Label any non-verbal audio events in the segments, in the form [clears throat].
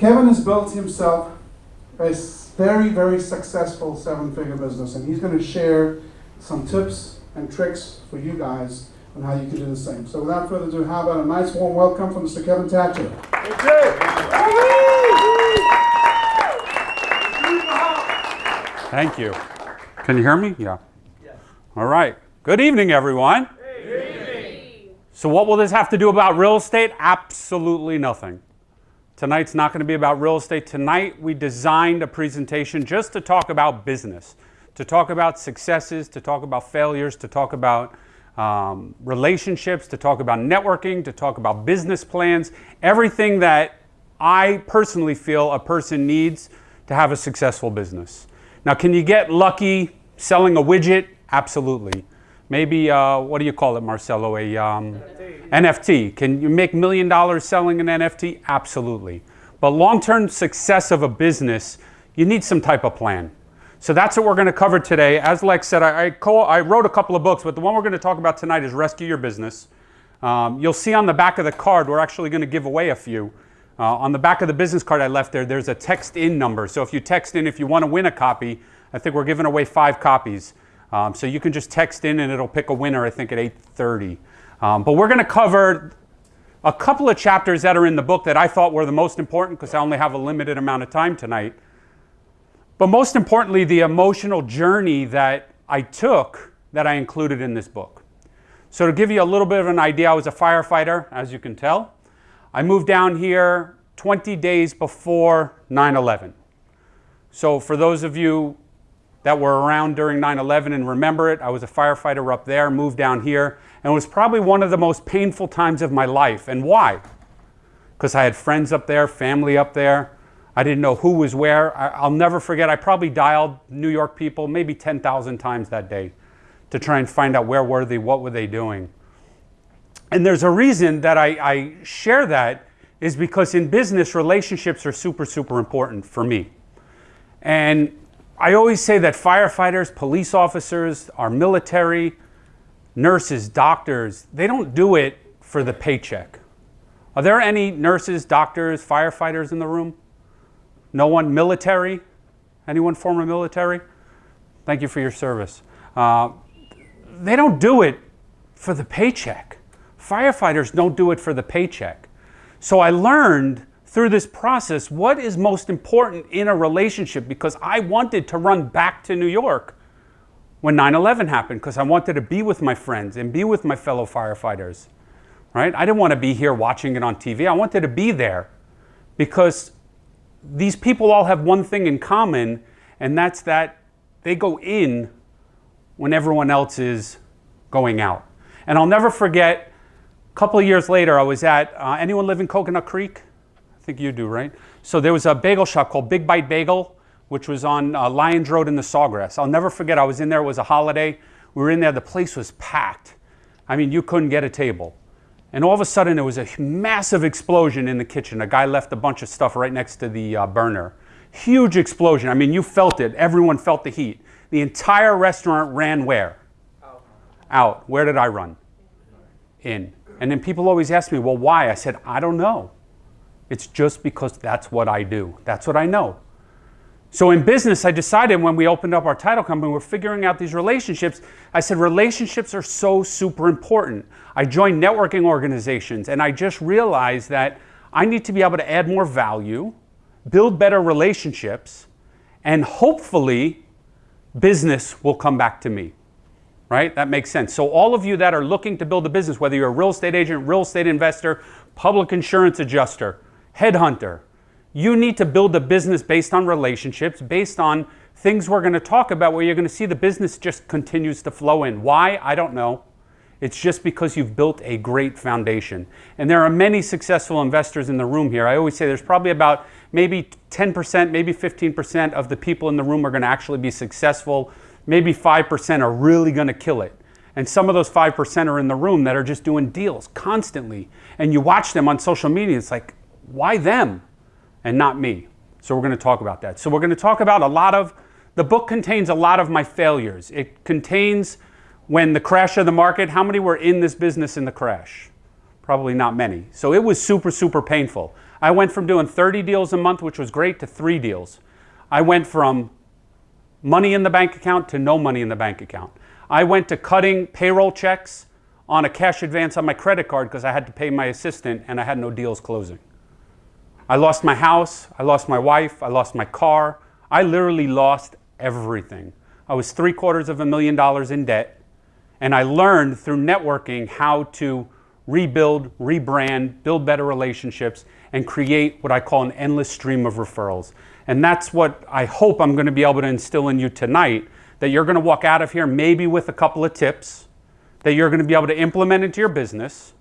Kevin has built himself a very, very successful seven-figure business, and he's going to share some tips and tricks for you guys on how you can do the same. So without further ado, how about a nice warm welcome from Mr. Kevin Thatcher. Thank you. Can you hear me? Yeah. All right. Good evening, everyone. So what will this have to do about real estate? Absolutely nothing. Tonight's not going to be about real estate. Tonight we designed a presentation just to talk about business, to talk about successes, to talk about failures, to talk about um, relationships, to talk about networking, to talk about business plans, everything that I personally feel a person needs to have a successful business. Now, can you get lucky selling a widget? Absolutely. Maybe, uh, what do you call it, Marcelo? A um, NFT. NFT. Can you make million dollars selling an NFT? Absolutely. But long-term success of a business, you need some type of plan. So that's what we're going to cover today. As Lex said, I, I, I wrote a couple of books, but the one we're going to talk about tonight is Rescue Your Business. Um, you'll see on the back of the card, we're actually going to give away a few. Uh, on the back of the business card I left there, there's a text in number. So if you text in, if you want to win a copy, I think we're giving away five copies. Um, so you can just text in and it'll pick a winner, I think, at 8.30. Um, but we're going to cover a couple of chapters that are in the book that I thought were the most important because I only have a limited amount of time tonight. But most importantly, the emotional journey that I took that I included in this book. So to give you a little bit of an idea, I was a firefighter, as you can tell. I moved down here 20 days before 9-11. So for those of you that were around during 9-11 and remember it, I was a firefighter up there, moved down here, and it was probably one of the most painful times of my life. And why? Because I had friends up there, family up there. I didn't know who was where. I, will never forget, I probably dialed New York people maybe 10,000 times that day to try and find out where were they, what were they doing. And there's a reason that I, I share that is because in business, relationships are super, super important for me. And I always say that firefighters, police officers, our military, nurses, doctors, they don't do it for the paycheck. Are there any nurses, doctors, firefighters in the room? No one military? Anyone former military? Thank you for your service. Uh, they don't do it for the paycheck. Firefighters don't do it for the paycheck. So I learned through this process what is most important in a relationship because I wanted to run back to New York when 9-11 happened because I wanted to be with my friends and be with my fellow firefighters. Right? I didn't want to be here watching it on TV. I wanted to be there because these people all have one thing in common, and that's that they go in when everyone else is going out. And I'll never forget, a couple of years later, I was at, uh, anyone live in Coconut Creek? Think you do, right? So there was a bagel shop called Big Bite Bagel, which was on uh, Lyons Road in the Sawgrass. I'll never forget, I was in there, it was a holiday. We were in there, the place was packed. I mean, you couldn't get a table. And all of a sudden, there was a massive explosion in the kitchen. A guy left a bunch of stuff right next to the uh, burner. Huge explosion. I mean, you felt it. Everyone felt the heat. The entire restaurant ran where? Out. Out. Where did I run? In. And then people always ask me, well, why? I said, I don't know. It's just because that's what I do. That's what I know. So in business, I decided when we opened up our title company, we're figuring out these relationships. I said, relationships are so super important. I joined networking organizations and I just realized that I need to be able to add more value, build better relationships, and hopefully business will come back to me. Right? That makes sense. So all of you that are looking to build a business, whether you're a real estate agent, real estate investor, public insurance adjuster, headhunter, you need to build a business based on relationships, based on things we're going to talk about where you're going to see the business just continues to flow in. Why? I don't know. It's just because you've built a great foundation. And there are many successful investors in the room here. I always say there's probably about maybe 10%, maybe 15% of the people in the room are going to actually be successful. Maybe 5% are really going to kill it. And some of those 5% are in the room that are just doing deals constantly. And you watch them on social media, it's like, why them? and not me. So we're going to talk about that. So we're going to talk about a lot of, the book contains a lot of my failures. It contains when the crash of the market, how many were in this business in the crash? Probably not many. So it was super, super painful. I went from doing 30 deals a month, which was great, to three deals. I went from money in the bank account to no money in the bank account. I went to cutting payroll checks on a cash advance on my credit card because I had to pay my assistant and I had no deals closing. I lost my house, I lost my wife, I lost my car. I literally lost everything. I was three quarters of a million dollars in debt, and I learned through networking how to rebuild, rebrand, build better relationships, and create what I call an endless stream of referrals. And that's what I hope I'm going to be able to instill in you tonight that you're going to walk out of here maybe with a couple of tips that you're going to be able to implement into your business.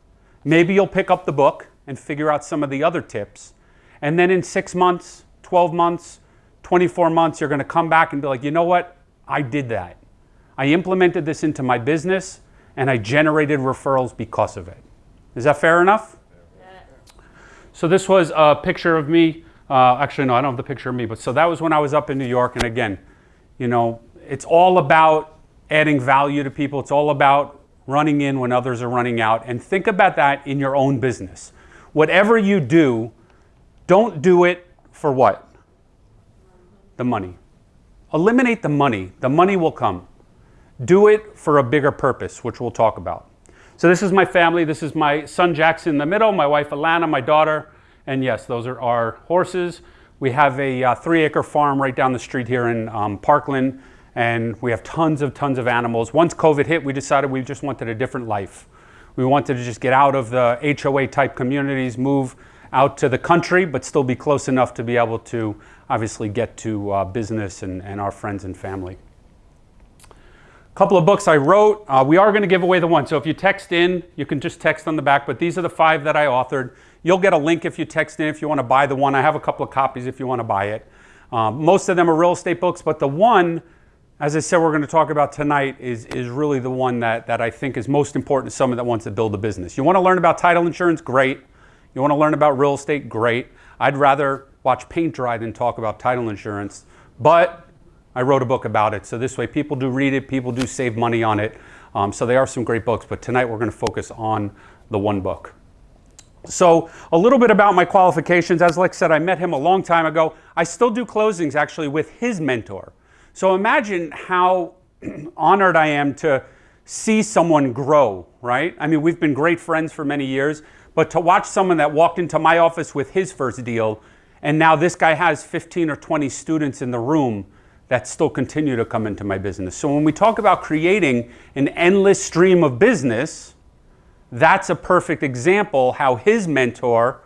Maybe you'll pick up the book and figure out some of the other tips. And then in six months, 12 months, 24 months, you're going to come back and be like, you know what? I did that. I implemented this into my business and I generated referrals because of it. Is that fair enough? So this was a picture of me. Uh, actually, no, I don't have the picture of me, but so that was when I was up in New York. And again, you know, it's all about adding value to people. It's all about running in when others are running out. And think about that in your own business. Whatever you do, don't do it for what? The money. Eliminate the money. The money will come. Do it for a bigger purpose, which we'll talk about. So this is my family. This is my son Jackson in the middle, my wife Alana, my daughter, and yes, those are our horses. We have a uh, three acre farm right down the street here in um, Parkland, and we have tons of tons of animals. Once COVID hit, we decided we just wanted a different life. We wanted to just get out of the HOA type communities, move out to the country, but still be close enough to be able to obviously get to uh, business and, and our friends and family. A couple of books I wrote. Uh, we are going to give away the one. So if you text in, you can just text on the back, but these are the five that I authored. You'll get a link if you text in if you want to buy the one. I have a couple of copies if you want to buy it. Um, most of them are real estate books, but the one, as I said, we're going to talk about tonight is, is really the one that, that I think is most important to someone that wants to build a business. You want to learn about title insurance? Great. You want to learn about real estate? Great. I'd rather watch paint dry than talk about title insurance, but I wrote a book about it. So this way people do read it, people do save money on it. Um, so they are some great books, but tonight we're going to focus on the one book. So a little bit about my qualifications. As Lex said, I met him a long time ago. I still do closings actually with his mentor. So imagine how [clears throat] honored I am to see someone grow, right? I mean, we've been great friends for many years, but to watch someone that walked into my office with his first deal, and now this guy has 15 or 20 students in the room that still continue to come into my business. So when we talk about creating an endless stream of business, that's a perfect example how his mentor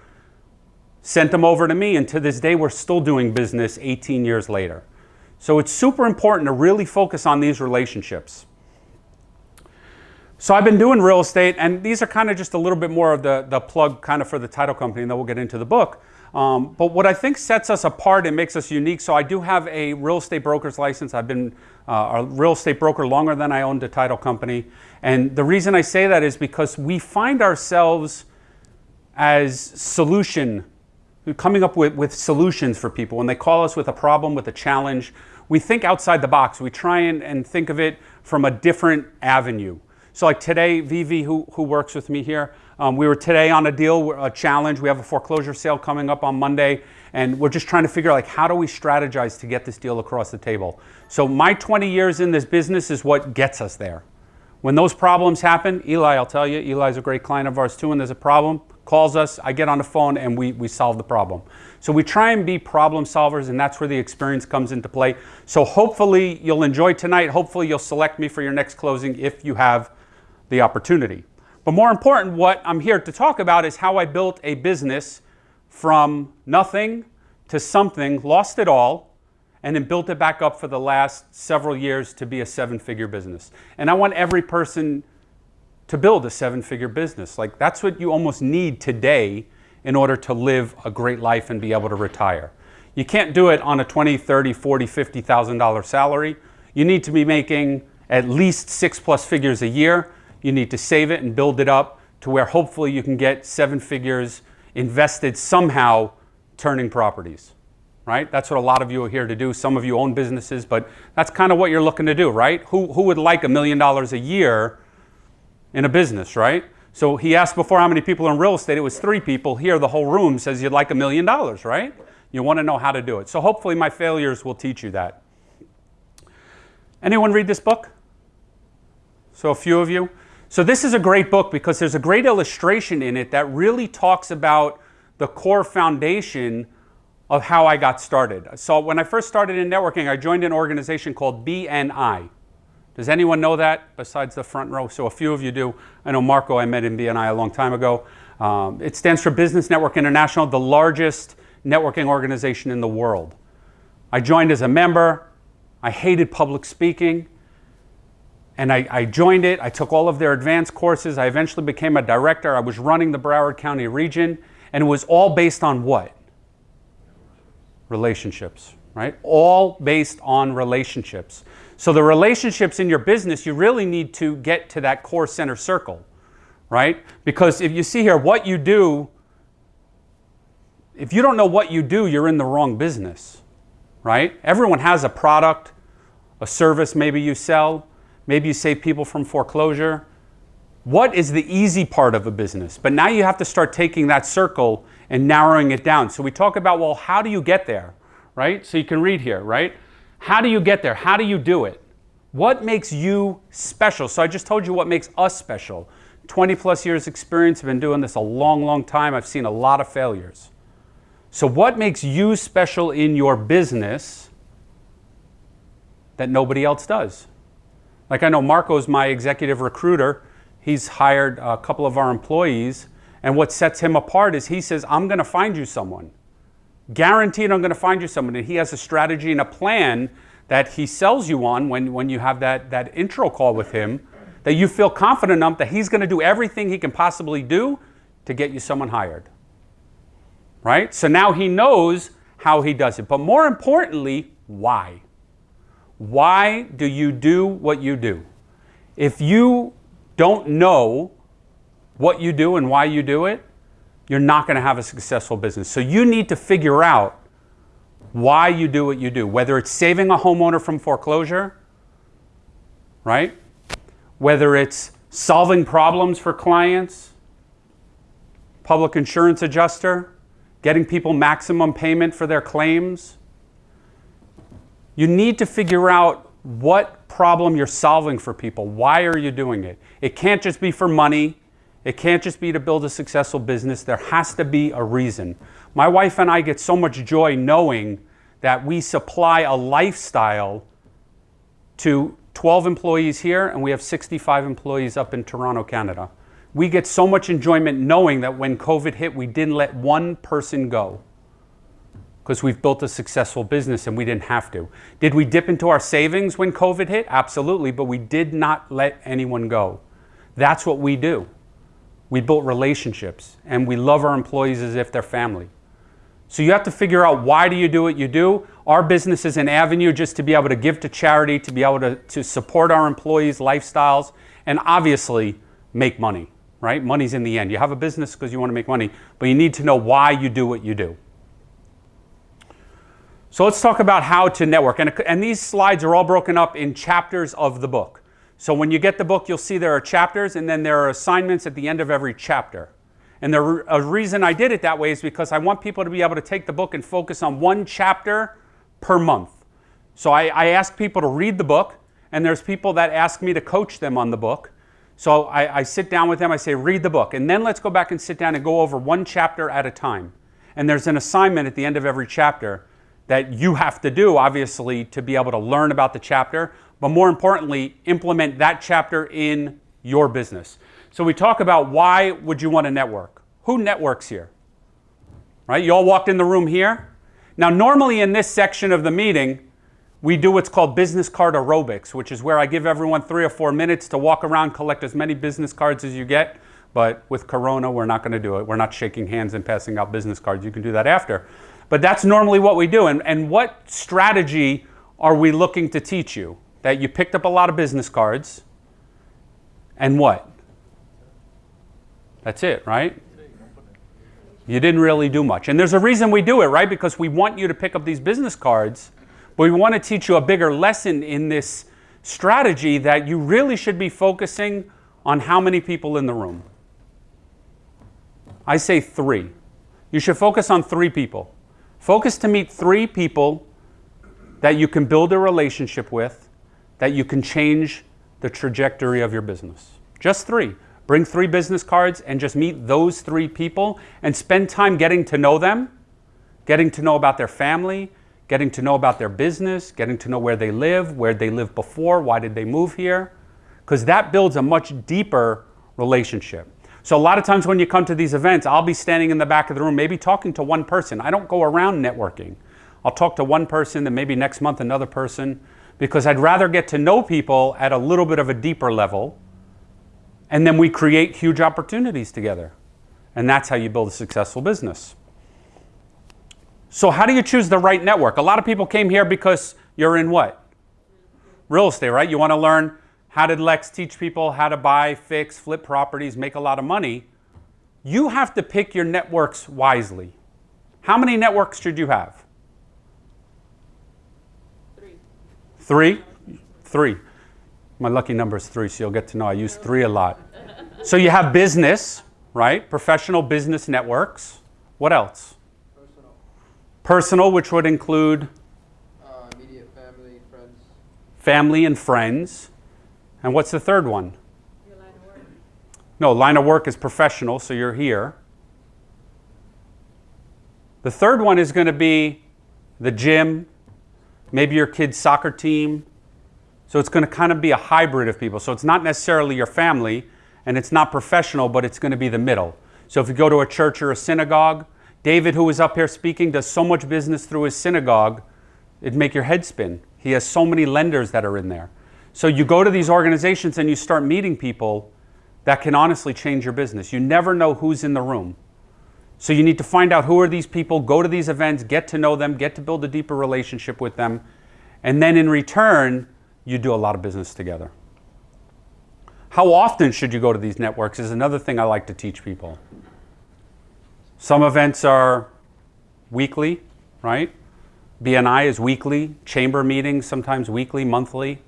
sent him over to me, and to this day, we're still doing business 18 years later. So it's super important to really focus on these relationships. So I've been doing real estate, and these are kind of just a little bit more of the, the plug kind of for the title company, and then we'll get into the book. Um, but what I think sets us apart and makes us unique, so I do have a real estate broker's license. I've been uh, a real estate broker longer than I owned a title company. And the reason I say that is because we find ourselves as solution, coming up with, with solutions for people. When they call us with a problem, with a challenge, we think outside the box. We try and, and think of it from a different avenue. So like today, Vivi, who, who works with me here, um, we were today on a deal, a challenge. We have a foreclosure sale coming up on Monday, and we're just trying to figure out like how do we strategize to get this deal across the table. So my 20 years in this business is what gets us there. When those problems happen, Eli, I'll tell you, Eli's a great client of ours too, and there's a problem, calls us, I get on the phone, and we, we solve the problem. So we try and be problem solvers, and that's where the experience comes into play. So hopefully you'll enjoy tonight. Hopefully you'll select me for your next closing if you have the opportunity. But more important, what I'm here to talk about is how I built a business from nothing to something, lost it all, and then built it back up for the last several years to be a seven figure business. And I want every person to build a seven figure business. Like that's what you almost need today in order to live a great life and be able to retire. You can't do it on a 20, 30, 40, 50,000 dollar salary. You need to be making at least six plus figures a year you need to save it and build it up to where hopefully you can get seven figures invested somehow turning properties, right? That's what a lot of you are here to do. Some of you own businesses, but that's kind of what you're looking to do, right? Who, who would like a million dollars a year in a business, right? So he asked before how many people in real estate. It was three people. Here, the whole room says you'd like a million dollars, right? You want to know how to do it. So hopefully, my failures will teach you that. Anyone read this book? So, a few of you. So, this is a great book because there's a great illustration in it that really talks about the core foundation of how I got started. So, when I first started in networking, I joined an organization called BNI. Does anyone know that besides the front row? So, a few of you do. I know Marco, I met in BNI a long time ago. Um, it stands for Business Network International, the largest networking organization in the world. I joined as a member. I hated public speaking. And I, I, joined it. I took all of their advanced courses. I eventually became a director. I was running the Broward County region. And it was all based on what? Relationships, right? All based on relationships. So the relationships in your business, you really need to get to that core center circle, right? Because if you see here, what you do, if you don't know what you do, you're in the wrong business, right? Everyone has a product, a service maybe you sell, maybe you save people from foreclosure. What is the easy part of a business? But now you have to start taking that circle and narrowing it down. So we talk about, well, how do you get there, right? So you can read here, right? How do you get there? How do you do it? What makes you special? So I just told you what makes us special. 20 plus years experience, I've been doing this a long, long time. I've seen a lot of failures. So what makes you special in your business that nobody else does? Like I know Marco's my executive recruiter. He's hired a couple of our employees. And what sets him apart is he says, I'm going to find you someone. Guaranteed, I'm going to find you someone. And he has a strategy and a plan that he sells you on when, when you have that, that intro call with him that you feel confident enough that he's going to do everything he can possibly do to get you someone hired. Right? So now he knows how he does it. But more importantly, why? Why do you do what you do? If you don't know what you do and why you do it, you're not going to have a successful business. So you need to figure out why you do what you do, whether it's saving a homeowner from foreclosure, right? Whether it's solving problems for clients, public insurance adjuster, getting people maximum payment for their claims. You need to figure out what problem you're solving for people. Why are you doing it? It can't just be for money. It can't just be to build a successful business. There has to be a reason. My wife and I get so much joy knowing that we supply a lifestyle to 12 employees here and we have 65 employees up in Toronto, Canada. We get so much enjoyment knowing that when COVID hit, we didn't let one person go because we've built a successful business and we didn't have to. Did we dip into our savings when COVID hit? Absolutely, but we did not let anyone go. That's what we do. We built relationships and we love our employees as if they're family. So you have to figure out why do you do what you do. Our business is an avenue just to be able to give to charity, to be able to, to support our employees' lifestyles, and obviously make money, right? Money's in the end. You have a business because you want to make money, but you need to know why you do what you do. So let's talk about how to network. And, and these slides are all broken up in chapters of the book. So when you get the book, you'll see there are chapters and then there are assignments at the end of every chapter. And the a reason I did it that way is because I want people to be able to take the book and focus on one chapter per month. So I, I ask people to read the book, and there's people that ask me to coach them on the book. So I, I sit down with them, I say, read the book, and then let's go back and sit down and go over one chapter at a time. And there's an assignment at the end of every chapter that you have to do, obviously, to be able to learn about the chapter, but more importantly, implement that chapter in your business. So we talk about why would you want to network? Who networks here? Right? You all walked in the room here. Now, normally in this section of the meeting, we do what's called business card aerobics, which is where I give everyone three or four minutes to walk around, collect as many business cards as you get. But with Corona, we're not going to do it. We're not shaking hands and passing out business cards. You can do that after. But that's normally what we do. And, and what strategy are we looking to teach you? that you picked up a lot of business cards, and what? That's it, right? You didn't really do much. And there's a reason we do it, right? Because we want you to pick up these business cards, but we want to teach you a bigger lesson in this strategy that you really should be focusing on how many people in the room. I say three. You should focus on three people. Focus to meet three people that you can build a relationship with, that you can change the trajectory of your business. Just three. Bring three business cards and just meet those three people and spend time getting to know them, getting to know about their family, getting to know about their business, getting to know where they live, where they lived before, why did they move here, because that builds a much deeper relationship. So a lot of times when you come to these events, I'll be standing in the back of the room, maybe talking to one person. I don't go around networking. I'll talk to one person, then maybe next month another person, because I'd rather get to know people at a little bit of a deeper level, and then we create huge opportunities together. And that's how you build a successful business. So how do you choose the right network? A lot of people came here because you're in what? Real estate, right? You want to learn how did Lex teach people how to buy, fix, flip properties, make a lot of money? You have to pick your networks wisely. How many networks should you have? Three. Three? Three. My lucky number is three, so you'll get to know I use three a lot. So you have business, right? Professional business networks. What else? Personal. Personal, which would include Uh, immediate family, friends. family and friends. And what's the third one? Line. No, line of work is professional, so you're here. The third one is going to be the gym, maybe your kid's soccer team. So it's going to kind of be a hybrid of people. So it's not necessarily your family and it's not professional, but it's going to be the middle. So if you go to a church or a synagogue, David, who was up here speaking, does so much business through his synagogue, it'd make your head spin. He has so many lenders that are in there. So you go to these organizations and you start meeting people that can honestly change your business. You never know who's in the room. So you need to find out who are these people, go to these events, get to know them, get to build a deeper relationship with them, and then in return, you do a lot of business together. How often should you go to these networks is another thing I like to teach people. Some events are weekly, right? BNI is weekly, chamber meetings sometimes weekly, monthly.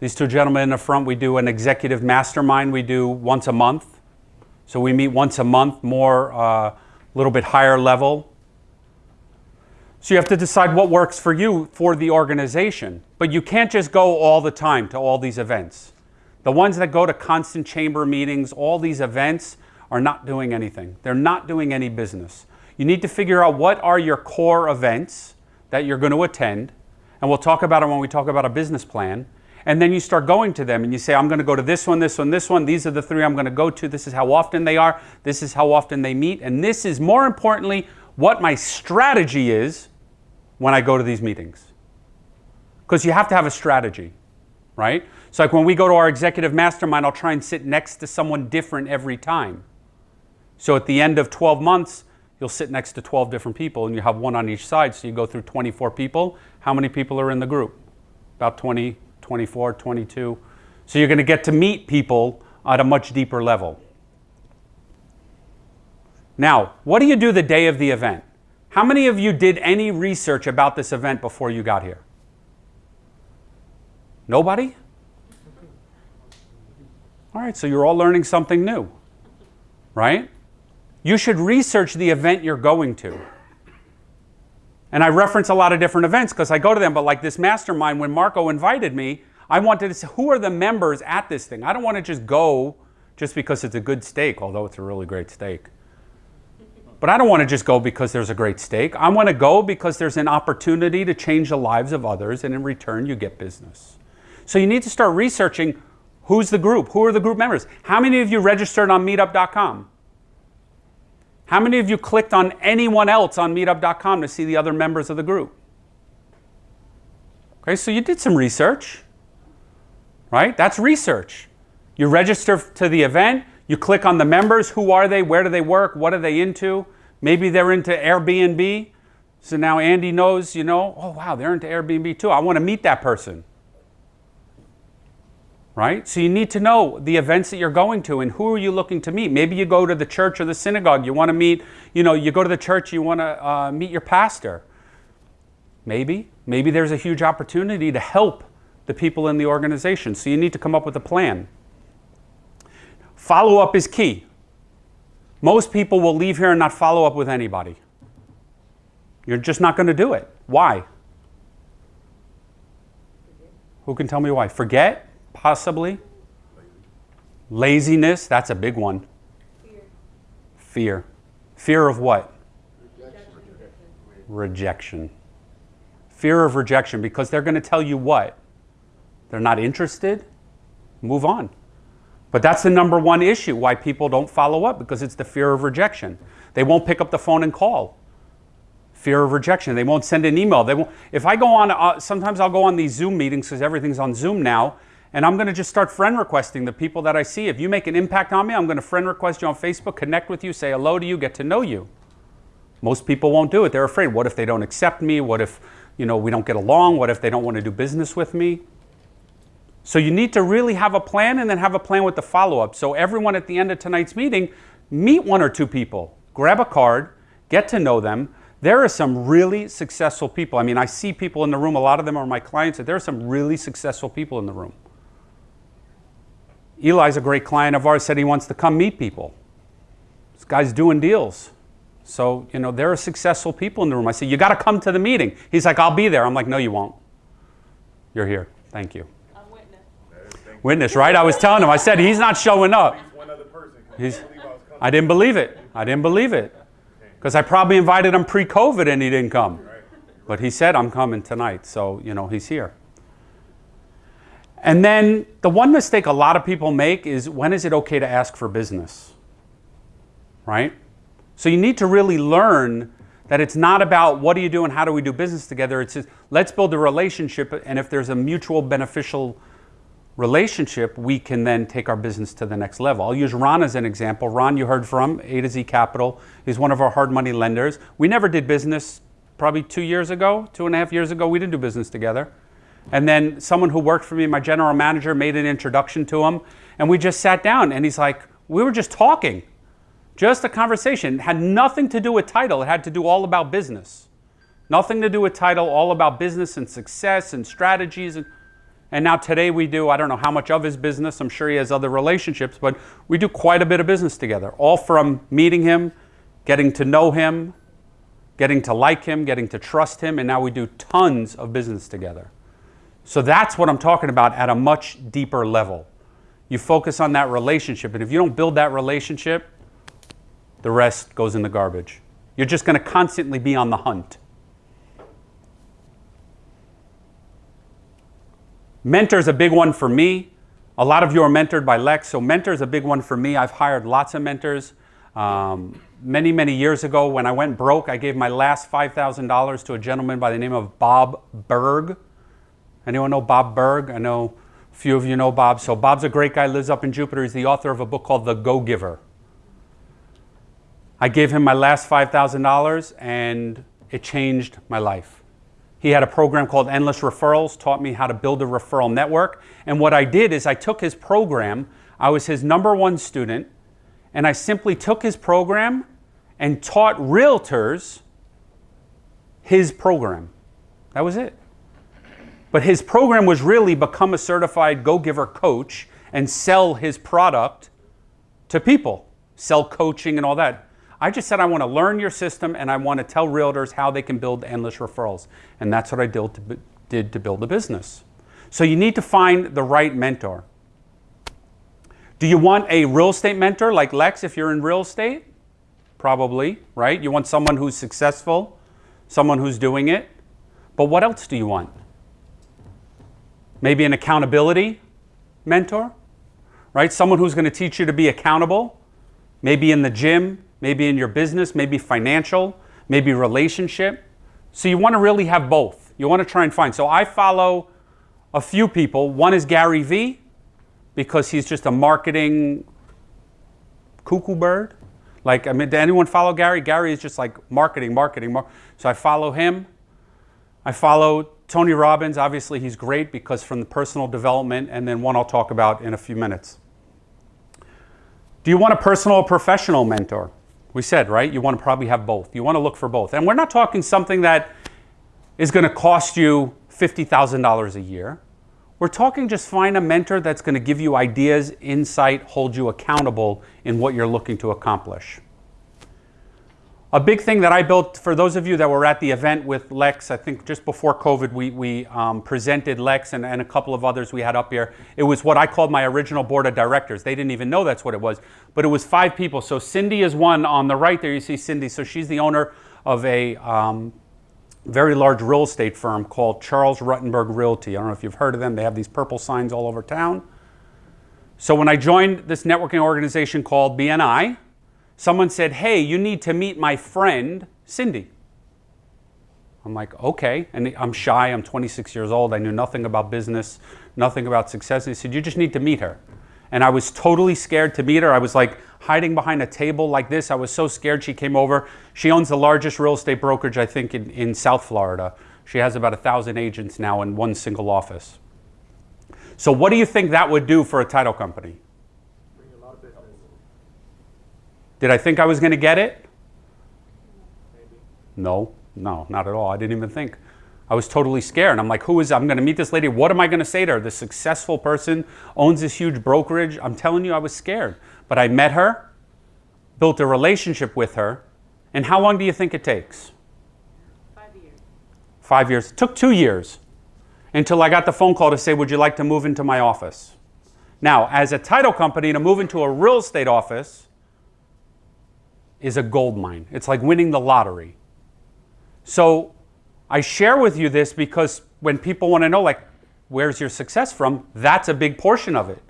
These two gentlemen in the front, we do an executive mastermind we do once a month. So we meet once a month, more, a uh, little bit higher level. So you have to decide what works for you for the organization. But you can't just go all the time to all these events. The ones that go to constant chamber meetings, all these events, are not doing anything. They're not doing any business. You need to figure out what are your core events that you're going to attend. And we'll talk about it when we talk about a business plan. And then you start going to them and you say, I'm going to go to this one, this one, this one. These are the three I'm going to go to. This is how often they are. This is how often they meet. And this is more importantly what my strategy is when I go to these meetings. Because you have to have a strategy, right? So, like when we go to our executive mastermind, I'll try and sit next to someone different every time. So, at the end of 12 months, you'll sit next to 12 different people and you have one on each side. So, you go through 24 people. How many people are in the group? About 20, 24, 22. So you're going to get to meet people at a much deeper level. Now, what do you do the day of the event? How many of you did any research about this event before you got here? Nobody? All right, so you're all learning something new, right? You should research the event you're going to. And I reference a lot of different events because I go to them, but like this mastermind, when Marco invited me, I wanted to say, who are the members at this thing? I don't want to just go just because it's a good steak, although it's a really great steak. But I don't want to just go because there's a great steak. I want to go because there's an opportunity to change the lives of others, and in return, you get business. So you need to start researching who's the group, who are the group members. How many of you registered on meetup.com? How many of you clicked on anyone else on meetup.com to see the other members of the group? Okay, so you did some research, right? That's research. You register to the event, you click on the members, who are they, where do they work, what are they into? Maybe they're into Airbnb. So now Andy knows, you know, oh wow, they're into Airbnb too. I want to meet that person right? So you need to know the events that you're going to and who are you looking to meet. Maybe you go to the church or the synagogue. You want to meet, you know, you go to the church, you want to uh, meet your pastor. Maybe. Maybe there's a huge opportunity to help the people in the organization. So you need to come up with a plan. Follow up is key. Most people will leave here and not follow up with anybody. You're just not going to do it. Why? Who can tell me why? Forget? Possibly. Laziness, that's a big one. Fear. Fear. Fear of what? Rejection. Rejection. Fear of rejection because they're going to tell you what? They're not interested? Move on. But that's the number one issue why people don't follow up because it's the fear of rejection. They won't pick up the phone and call. Fear of rejection. They won't send an email. They won't. If I go on, uh, sometimes I'll go on these Zoom meetings because everything's on Zoom now, and I'm going to just start friend requesting the people that I see. If you make an impact on me, I'm going to friend request you on Facebook, connect with you, say hello to you, get to know you. Most people won't do it. They're afraid. What if they don't accept me? What if, you know, we don't get along? What if they don't want to do business with me? So you need to really have a plan and then have a plan with the follow-up. So everyone at the end of tonight's meeting, meet one or two people, grab a card, get to know them. There are some really successful people. I mean, I see people in the room, a lot of them are my clients, there are some really successful people in the room. Eli's a great client of ours, said he wants to come meet people. This guy's doing deals. So, you know, there are successful people in the room. I said, You got to come to the meeting. He's like, I'll be there. I'm like, No, you won't. You're here. Thank you. I'm witness. Witness, right? I was telling him, I said, He's not showing up. one other person. 'cause He's, I believe I was coming. I didn't believe it. I didn't believe it. Because I probably invited him pre COVID and he didn't come. But he said, I'm coming tonight. So, you know, he's here. And then the one mistake a lot of people make is when is it okay to ask for business? Right? So you need to really learn that it's not about what do you do and how do we do business together. It's just let's build a relationship. And if there's a mutual beneficial relationship, we can then take our business to the next level. I'll use Ron as an example. Ron, you heard from A to Z Capital. He's one of our hard money lenders. We never did business probably two years ago, two and a half years ago. We didn't do business together. And then someone who worked for me, my general manager, made an introduction to him. And we just sat down and he's like, we were just talking, just a conversation. It had nothing to do with title, it had to do all about business. Nothing to do with title, all about business and success and strategies. And, and now today we do, I don't know how much of his business, I'm sure he has other relationships, but we do quite a bit of business together, all from meeting him, getting to know him, getting to like him, getting to trust him, and now we do tons of business together. So that's what I'm talking about at a much deeper level. You focus on that relationship, and if you don't build that relationship, the rest goes in the garbage. You're just going to constantly be on the hunt. Mentor is a big one for me. A lot of you are mentored by Lex, so mentor is a big one for me. I've hired lots of mentors. Um, many, many years ago, when I went broke, I gave my last $5,000 to a gentleman by the name of Bob Burg. Anyone know Bob Burg? I know a few of you know Bob. So Bob's a great guy, lives up in Jupiter. He's the author of a book called The Go Giver. I gave him my last $5,000 and it changed my life. He had a program called Endless Referrals, taught me how to build a referral network. And what I did is I took his program, I was his number one student, and I simply took his program and taught realtors his program. That was it. But his program was really become a certified go giver coach and sell his product to people, sell coaching and all that. I just said I want to learn your system and I want to tell realtors how they can build endless referrals. And that's what I did to, did to build a business. So you need to find the right mentor. Do you want a real estate mentor like Lex if you're in real estate? Probably, right? You want someone who's successful, someone who's doing it. But what else do you want? Maybe an accountability mentor, right? Someone who's going to teach you to be accountable, maybe in the gym, maybe in your business, maybe financial, maybe relationship. So you want to really have both. You want to try and find. So I follow a few people. One is Gary Vee because he's just a marketing cuckoo bird. Like, I mean, did anyone follow Gary? Gary is just like marketing, marketing, mar- So I follow him. I follow Tony Robbins. Obviously, he's great because from the personal development, and then one I'll talk about in a few minutes. Do you want a personal or professional mentor? We said, right? You want to probably have both. You want to look for both. And we're not talking something that is going to cost you $50,000 a year. We're talking just find a mentor that's going to give you ideas, insight, hold you accountable in what you're looking to accomplish. A big thing that I built for those of you that were at the event with Lex, I think just before COVID, we, we um, presented Lex and, and a couple of others we had up here. It was what I called my original board of directors. They didn't even know that's what it was, but it was five people. So Cindy is one on the right there. You see Cindy. So she's the owner of a um, very large real estate firm called Charles Rutenberg Realty. I don't know if you've heard of them. They have these purple signs all over town. So when I joined this networking organization called BNI, someone said, Hey, you need to meet my friend, Cindy. I'm like, okay. And I'm shy. I'm 26 years old. I knew nothing about business, nothing about success. And he said, You just need to meet her. And I was totally scared to meet her. I was like hiding behind a table like this. I was so scared she came over. She owns the largest real estate brokerage, I think, in, in South Florida. She has about a thousand agents now in one single office. So, what do you think that would do for a title company? Did I think I was going to get it? No, no, not at all. I didn't even think. I was totally scared. I'm like, who is, I'm going to meet this lady. What am I going to say to her? This successful person owns this huge brokerage. I'm telling you, I was scared. But I met her, built a relationship with her. And how long do you think it takes? Five years. Five years. It took two years until I got the phone call to say, would you like to move into my office? Now, as a title company, to move into a real estate office, is a gold mine. It's like winning the lottery. So I share with you this because when people want to know, like, where's your success from, that's a big portion of it.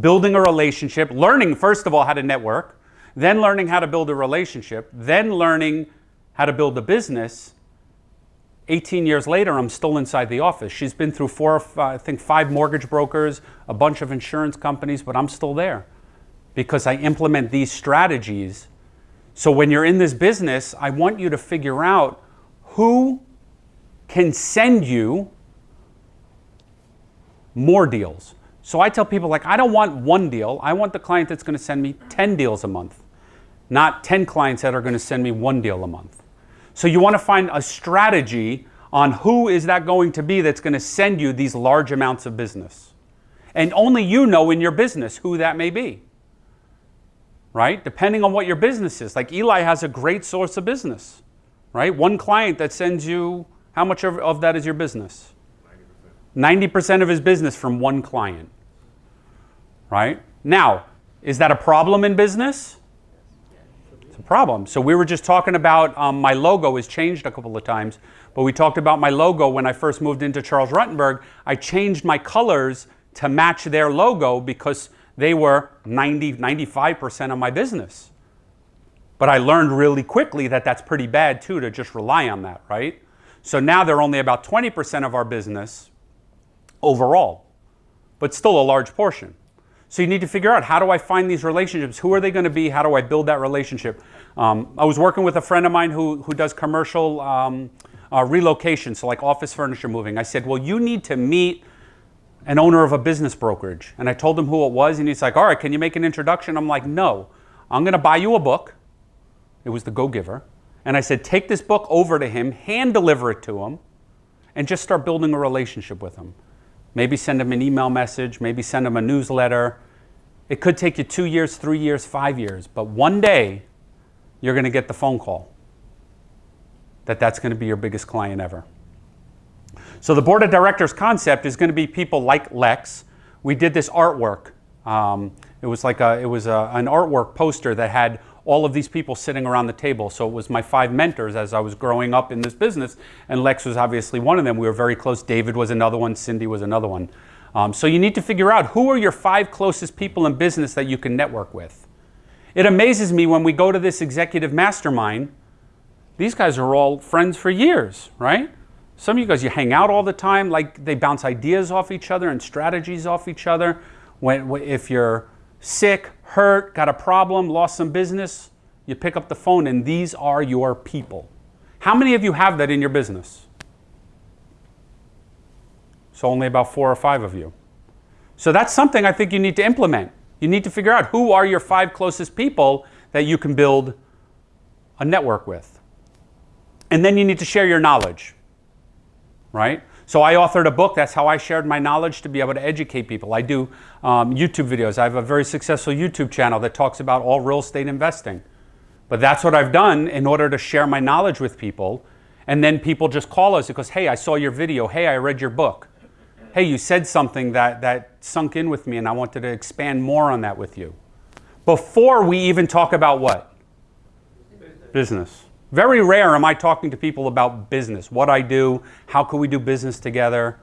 Building a relationship, learning, first of all, how to network, then learning how to build a relationship, then learning how to build a business. 18 years later, I'm still inside the office. She's been through four, five, I think, five mortgage brokers, a bunch of insurance companies, but I'm still there because I implement these strategies so when you're in this business, I want you to figure out who can send you more deals. So I tell people like I don't want one deal. I want the client that's going to send me 10 deals a month, not 10 clients that are going to send me one deal a month. So you want to find a strategy on who is that going to be that's going to send you these large amounts of business. And only you know in your business who that may be right? Depending on what your business is. Like Eli has a great source of business, right? One client that sends you, how much of, of that is your business? 90%. 90% of his business from one client, right? Now, is that a problem in business? It's a problem. So we were just talking about um, my logo has changed a couple of times, but we talked about my logo when I first moved into Charles Rutenberg. I changed my colors to match their logo because they were 90, 95% of my business. But I learned really quickly that that's pretty bad too to just rely on that, right? So now they're only about 20% of our business overall, but still a large portion. So you need to figure out how do I find these relationships? Who are they going to be? How do I build that relationship? Um, I was working with a friend of mine who, who does commercial um, uh, relocation, so like office furniture moving. I said, well, you need to meet an owner of a business brokerage. And I told him who it was, and he's like, All right, can you make an introduction? I'm like, No, I'm going to buy you a book. It was The Go Giver. And I said, Take this book over to him, hand deliver it to him, and just start building a relationship with him. Maybe send him an email message, maybe send him a newsletter. It could take you two years, three years, five years, but one day you're going to get the phone call that that's going to be your biggest client ever. So the board of directors concept is going to be people like Lex. We did this artwork. Um, it was like a, it was a, an artwork poster that had all of these people sitting around the table. So it was my five mentors as I was growing up in this business, and Lex was obviously one of them. We were very close. David was another one. Cindy was another one. Um, so you need to figure out who are your five closest people in business that you can network with. It amazes me when we go to this executive mastermind. These guys are all friends for years, right? Some of you guys, you hang out all the time, like they bounce ideas off each other and strategies off each other. When, if you're sick, hurt, got a problem, lost some business, you pick up the phone and these are your people. How many of you have that in your business? So only about four or five of you. So that's something I think you need to implement. You need to figure out who are your five closest people that you can build a network with. And then you need to share your knowledge right? So I authored a book. That's how I shared my knowledge to be able to educate people. I do um, YouTube videos. I have a very successful YouTube channel that talks about all real estate investing. But that's what I've done in order to share my knowledge with people. And then people just call us because, hey, I saw your video. Hey, I read your book. Hey, you said something that, that sunk in with me, and I wanted to expand more on that with you. Before we even talk about what? Business. Very rare am I talking to people about business, what I do, how can we do business together.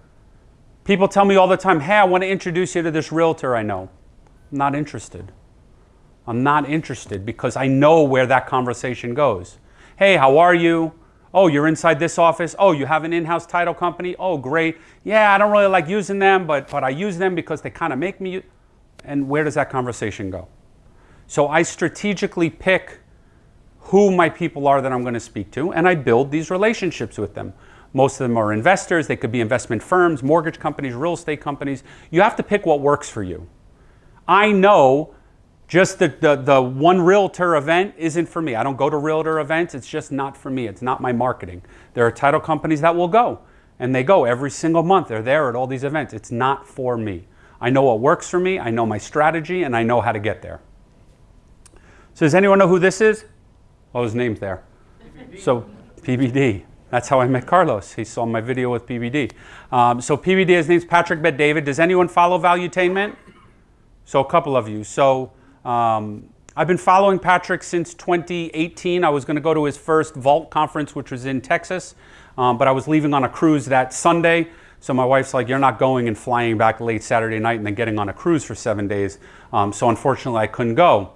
People tell me all the time, hey, I want to introduce you to this realtor I know. I'm not interested. I'm not interested because I know where that conversation goes. Hey, how are you? Oh, you're inside this office. Oh, you have an in-house title company. Oh, great. Yeah, I don't really like using them, but but I use them because they kind of make me. And where does that conversation go? So I strategically pick who my people are that I'm going to speak to, and I build these relationships with them. Most of them are investors. They could be investment firms, mortgage companies, real estate companies. You have to pick what works for you. I know just the, the, the one realtor event isn't for me. I don't go to realtor events. It's just not for me. It's not my marketing. There are title companies that will go, and they go every single month. They're there at all these events. It's not for me. I know what works for me. I know my strategy, and I know how to get there. So does anyone know who this is? Oh, his name's there. PBD. So PBD. That's how I met Carlos. He saw my video with PBD. Um, so PBD, his name's Patrick Bet David. Does anyone follow Valuetainment? So a couple of you. So um, I've been following Patrick since 2018. I was going to go to his first Vault conference, which was in Texas, um, but I was leaving on a cruise that Sunday. So my wife's like, "You're not going and flying back late Saturday night and then getting on a cruise for seven days." Um, so unfortunately, I couldn't go.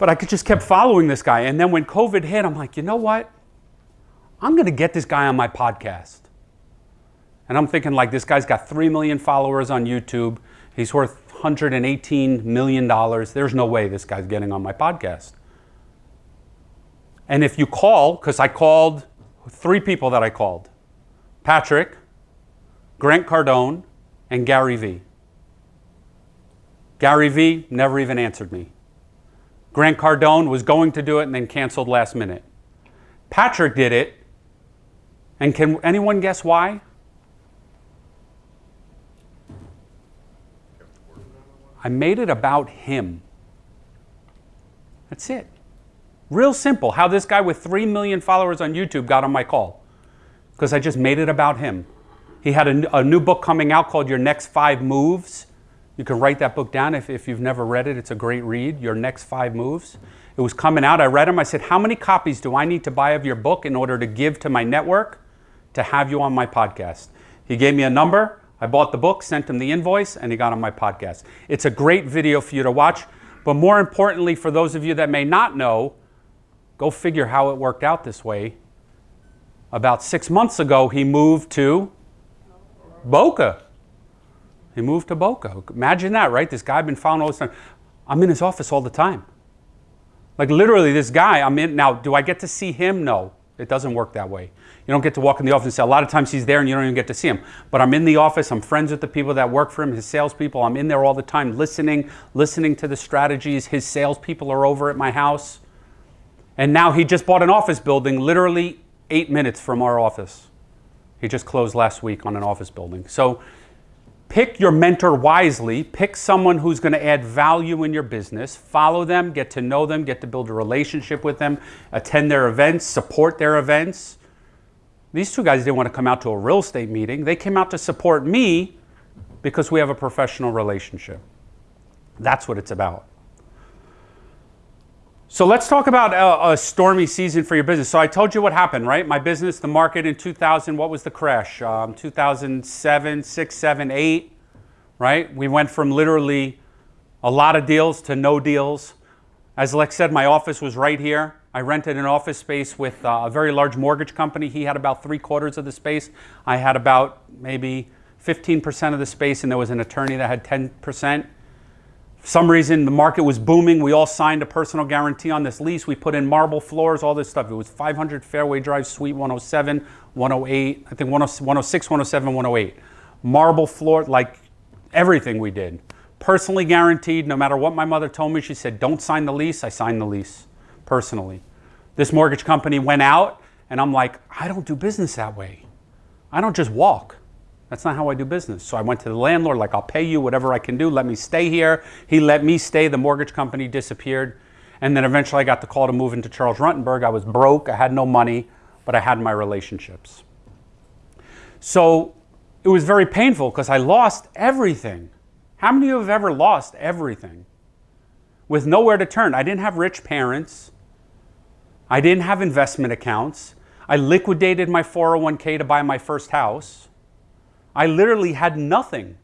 But I just kept following this guy, and then when COVID hit, I'm like, you know what? I'm going to get this guy on my podcast. And I'm thinking, like, this guy's got 3 million followers on YouTube. He's worth $118 million. There's no way this guy's getting on my podcast. And if you call, because I called three people that I called Patrick, Grant Cardone, and Gary Vee. Gary Vee never even answered me. Grant Cardone was going to do it and then canceled last minute. Patrick did it. And can anyone guess why? I made it about him. That's it. Real simple how this guy with 3 million followers on YouTube got on my call. Because I just made it about him. He had a, a, new book coming out called Your Next Five Moves. You can write that book down if, if you've never read it. It's a great read, Your Next Five Moves. It was coming out. I read him. I said, How many copies do I need to buy of your book in order to give to my network to have you on my podcast? He gave me a number. I bought the book, sent him the invoice, and he got on my podcast. It's a great video for you to watch. But more importantly, for those of you that may not know, go figure how it worked out this way. About six months ago, he moved to Boca. He moved to Boca. Imagine that, right? This guy I've been found all this time. I'm in his office all the time. Like literally, this guy, I'm in. Now, do I get to see him? No, it doesn't work that way. You don't get to walk in the office and say, a lot of times he's there and you don't even get to see him. But I'm in the office, I'm friends with the people that work for him, his salespeople. I'm in there all the time listening, listening to the strategies. His salespeople are over at my house. And now he just bought an office building literally eight minutes from our office. He just closed last week on an office building. So pick your mentor wisely. Pick someone who's going to add value in your business. Follow them, get to know them, get to build a relationship with them, attend their events, support their events. These two guys didn't want to come out to a real estate meeting. They came out to support me because we have a professional relationship. That's what it's about. So let's talk about a, a, stormy season for your business. So I told you what happened, right? My business, the market in 2000, what was the crash? Um, 2007, 6, 7, 8, right? We went from literally a lot of deals to no deals. As Lex said, my office was right here. I rented an office space with uh, a very large mortgage company. He had about three quarters of the space. I had about maybe 15% of the space, and there was an attorney that had 10%. For some reason, the market was booming. We all signed a personal guarantee on this lease. We put in marble floors, all this stuff. It was 500 Fairway Drive, Suite 107, 108, I think 106, 107, 108. Marble floor, like everything we did. Personally guaranteed, no matter what my mother told me, she said, don't sign the lease. I signed the lease personally. This mortgage company went out, and I'm like, I don't do business that way. I don't just walk. That's not how I do business. So I went to the landlord, like, I'll pay you whatever I can do. Let me stay here. He let me stay. The mortgage company disappeared. And then eventually I got the call to move into Charles Rutenberg. I was broke, I had no money, but I had my relationships. So it was very painful because I lost everything. How many of you have ever lost everything? With nowhere to turn. I didn't have rich parents. I didn't have investment accounts. I liquidated my 401k to buy my first house. I literally had nothing.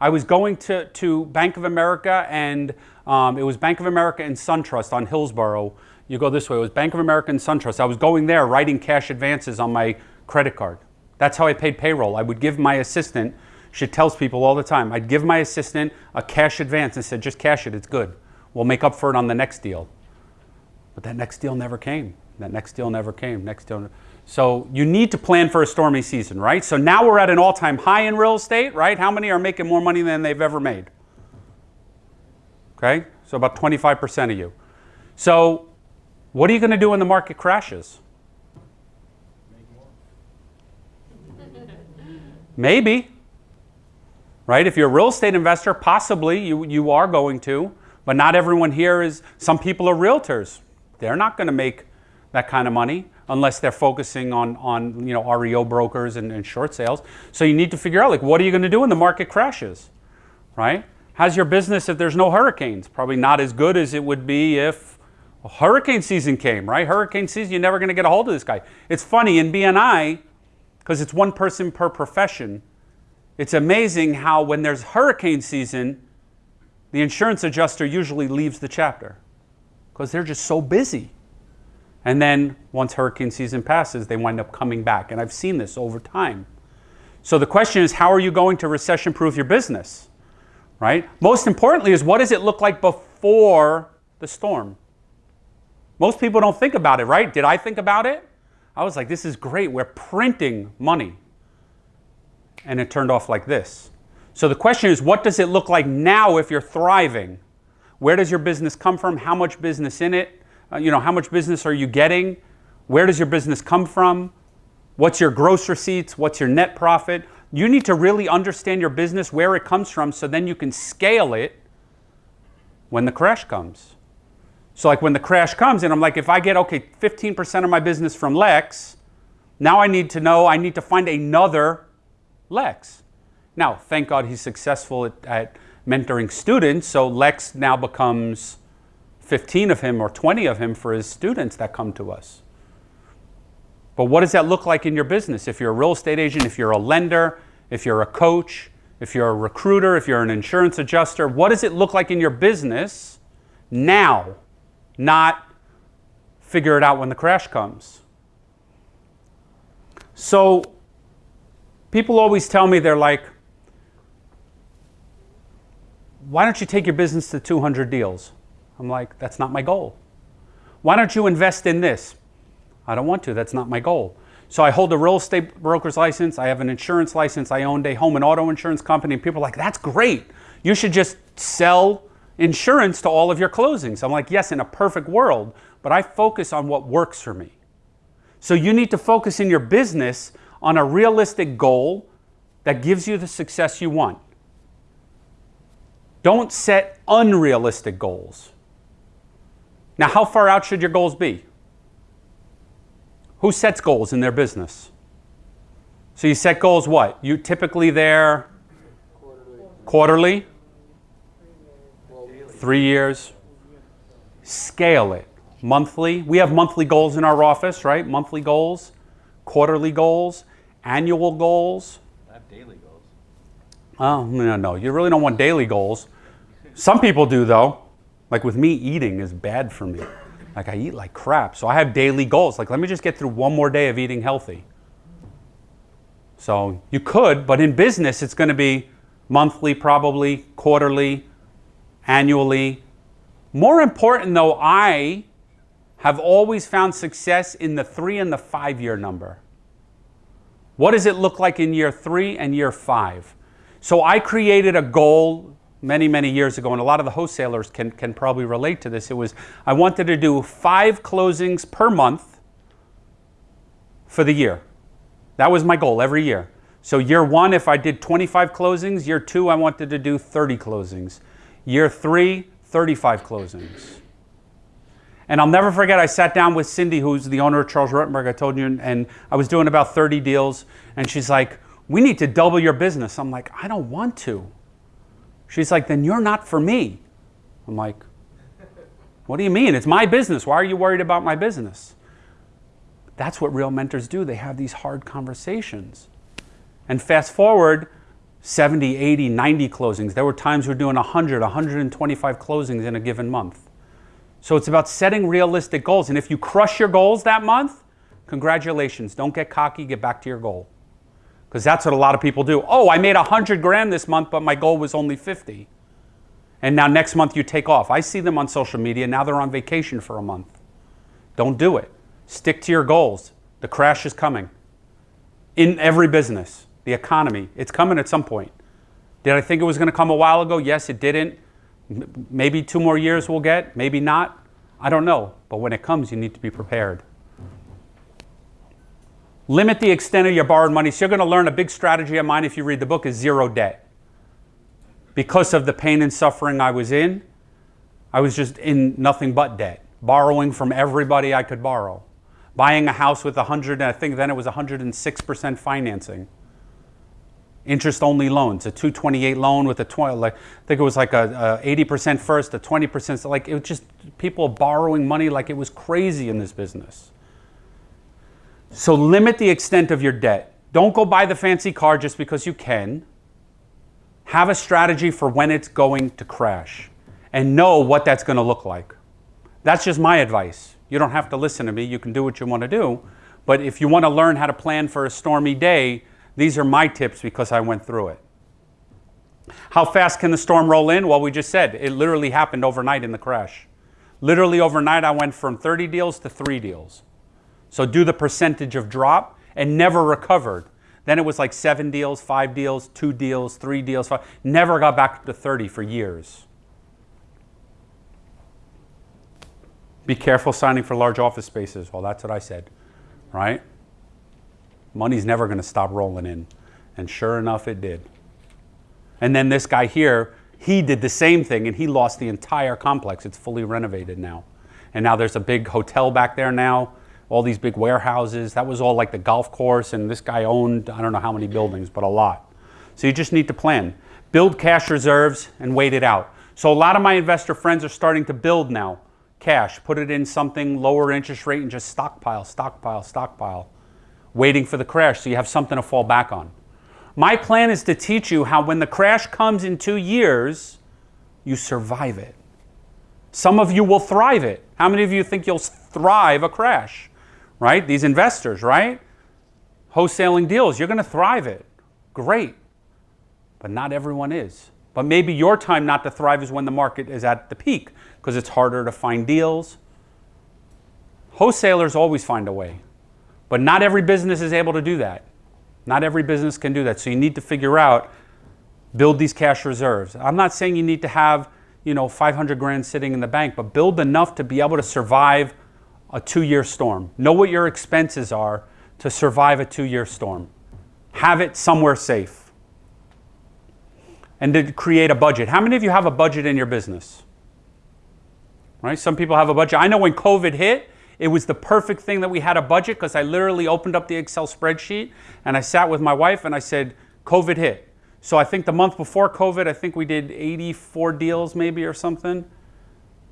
I was going to, to Bank of America and um, it was Bank of America and SunTrust on Hillsborough. You go this way, it was Bank of America and SunTrust. I was going there writing cash advances on my credit card. That's how I paid payroll. I would give my assistant, she tells people all the time, I'd give my assistant a cash advance and said, just cash it, it's good. We'll make up for it on the next deal. But that next deal never came. That next deal never came. Next deal. So you need to plan for a stormy season, right? So now we're at an all-time high in real estate, right? How many are making more money than they've ever made? Okay? So about 25% of you. So what are you going to do when the market crashes? Maybe. Right? If you're a real estate investor, possibly you, you are going to, but not everyone here is. Some people are realtors. They're not going to make that kind of money unless they're focusing on, on you know, REO brokers and, and short sales. So you need to figure out like what are you going to do when the market crashes? Right? How's your business if there's no hurricanes? Probably not as good as it would be if hurricane season came, right? Hurricane season, you're never going to get a hold of this guy. It's funny in BNI, because it's one person per profession, it's amazing how when there's hurricane season, the insurance adjuster usually leaves the chapter because they're just so busy. And then once hurricane season passes, they wind up coming back. And I've seen this over time. So the question is, how are you going to recession proof your business? Right? Most importantly is what does it look like before the storm? Most people don't think about it, right? Did I think about it? I was like, this is great. We're printing money. And it turned off like this. So the question is, what does it look like now if you're thriving? Where does your business come from? How much business in it? Uh, you know, how much business are you getting? Where does your business come from? What's your gross receipts? What's your net profit? You need to really understand your business, where it comes from, so then you can scale it when the crash comes. So like when the crash comes and I'm like, if I get, okay, 15% of my business from Lex, now I need to know, I need to find another Lex. Now, thank God he's successful at, at mentoring students, so Lex now becomes 15 of him or 20 of him for his students that come to us. But what does that look like in your business? If you're a real estate agent, if you're a lender, if you're a coach, if you're a recruiter, if you're an insurance adjuster, what does it look like in your business now, not figure it out when the crash comes? So people always tell me they're like, why don't you take your business to 200 deals? I'm like, that's not my goal. Why don't you invest in this? I don't want to, that's not my goal. So I hold a real estate broker's license, I have an insurance license, I owned a home and auto insurance company, and people are like, that's great. You should just sell insurance to all of your closings. I'm like, yes, in a perfect world, but I focus on what works for me. So you need to focus in your business on a realistic goal that gives you the success you want. Don't set unrealistic goals. Now, how far out should your goals be? Who sets goals in their business? So you set goals what? You typically they're Quarterly. quarterly, three years. Scale it. Monthly. We have monthly goals in our office, right? Monthly goals, quarterly goals, annual goals. I have daily goals. Oh, no, no. You really don't want daily goals. Some people do, though. Like with me, eating is bad for me. Like I eat like crap. So I have daily goals. Like, let me just get through one more day of eating healthy. So you could, but in business, it's going to be monthly, probably, quarterly, annually. More important, though, I have always found success in the three and the five year number. What does it look like in year three and year five? So I created a goal many, many years ago, and a lot of the wholesalers can, can probably relate to this. It was I wanted to do five closings per month for the year. That was my goal every year. So year one, if I did 25 closings, year two, I wanted to do 30 closings. Year three, 35 closings. And I'll never forget, I sat down with Cindy, who's the owner of Charles Rutenberg, I told you, and I was doing about 30 deals. And she's like, We need to double your business. I'm like, I don't want to. She's like, Then you're not for me. I'm like, What do you mean? It's my business. Why are you worried about my business? That's what real mentors do. They have these hard conversations. And fast forward 70, 80, 90 closings. There were times we we're doing 100, 125 closings in a given month. So it's about setting realistic goals. And if you crush your goals that month, congratulations. Don't get cocky, get back to your goal. Because that's what a lot of people do. Oh, I made 100 grand this month, but my goal was only 50. And now next month you take off. I see them on social media. Now they're on vacation for a month. Don't do it. Stick to your goals. The crash is coming. In every business, the economy, it's coming at some point. Did I think it was going to come a while ago? Yes, it didn't. Maybe two more years we'll get, maybe not. I don't know. But when it comes, you need to be prepared. Limit the extent of your borrowed money. So you're going to learn a big strategy of mine if you read the book is zero debt. Because of the pain and suffering I was in, I was just in nothing but debt, borrowing from everybody I could borrow. Buying a house with 100, and I think then it was 106% financing. Interest only loans, a 228 loan with a 20, like, I think it was like a, a 80% first, a 20%, like it was just people borrowing money like it was crazy in this business. So limit the extent of your debt. Don't go buy the fancy car just because you can. Have a strategy for when it's going to crash and know what that's going to look like. That's just my advice. You don't have to listen to me. You can do what you want to do. But if you want to learn how to plan for a stormy day, these are my tips because I went through it. How fast can the storm roll in? Well, we just said it literally happened overnight in the crash. Literally overnight, I went from 30 deals to three deals. So do the percentage of drop and never recovered. Then it was like seven deals, five deals, two deals, three deals, five. Never got back to 30 for years. Be careful signing for large office spaces. Well, that's what I said, right? Money's never going to stop rolling in. And sure enough, it did. And then this guy here, he did the same thing and he lost the entire complex. It's fully renovated now. And now there's a big hotel back there now, all these big warehouses. That was all like the golf course, and this guy owned, I don't know how many buildings, but a lot. So you just need to plan. Build cash reserves and wait it out. So a lot of my investor friends are starting to build now cash, put it in something lower interest rate and just stockpile, stockpile, stockpile, waiting for the crash so you have something to fall back on. My plan is to teach you how when the crash comes in two years, you survive it. Some of you will thrive it. How many of you think you'll thrive a crash? Right? These investors, right? Wholesaling deals, you're going to thrive it. Great. But not everyone is. But maybe your time not to thrive is when the market is at the peak because it's harder to find deals. Wholesalers always find a way. But not every business is able to do that. Not every business can do that. So you need to figure out build these cash reserves. I'm not saying you need to have, you know, 500 grand sitting in the bank, but build enough to be able to survive a 2-year storm. Know what your expenses are to survive a 2-year storm. Have it somewhere safe. And to create a budget. How many of you have a budget in your business? Right? Some people have a budget. I know when COVID hit, it was the perfect thing that we had a budget because I literally opened up the Excel spreadsheet and I sat with my wife and I said, COVID hit. So I think the month before COVID, I think we did 84 deals maybe or something.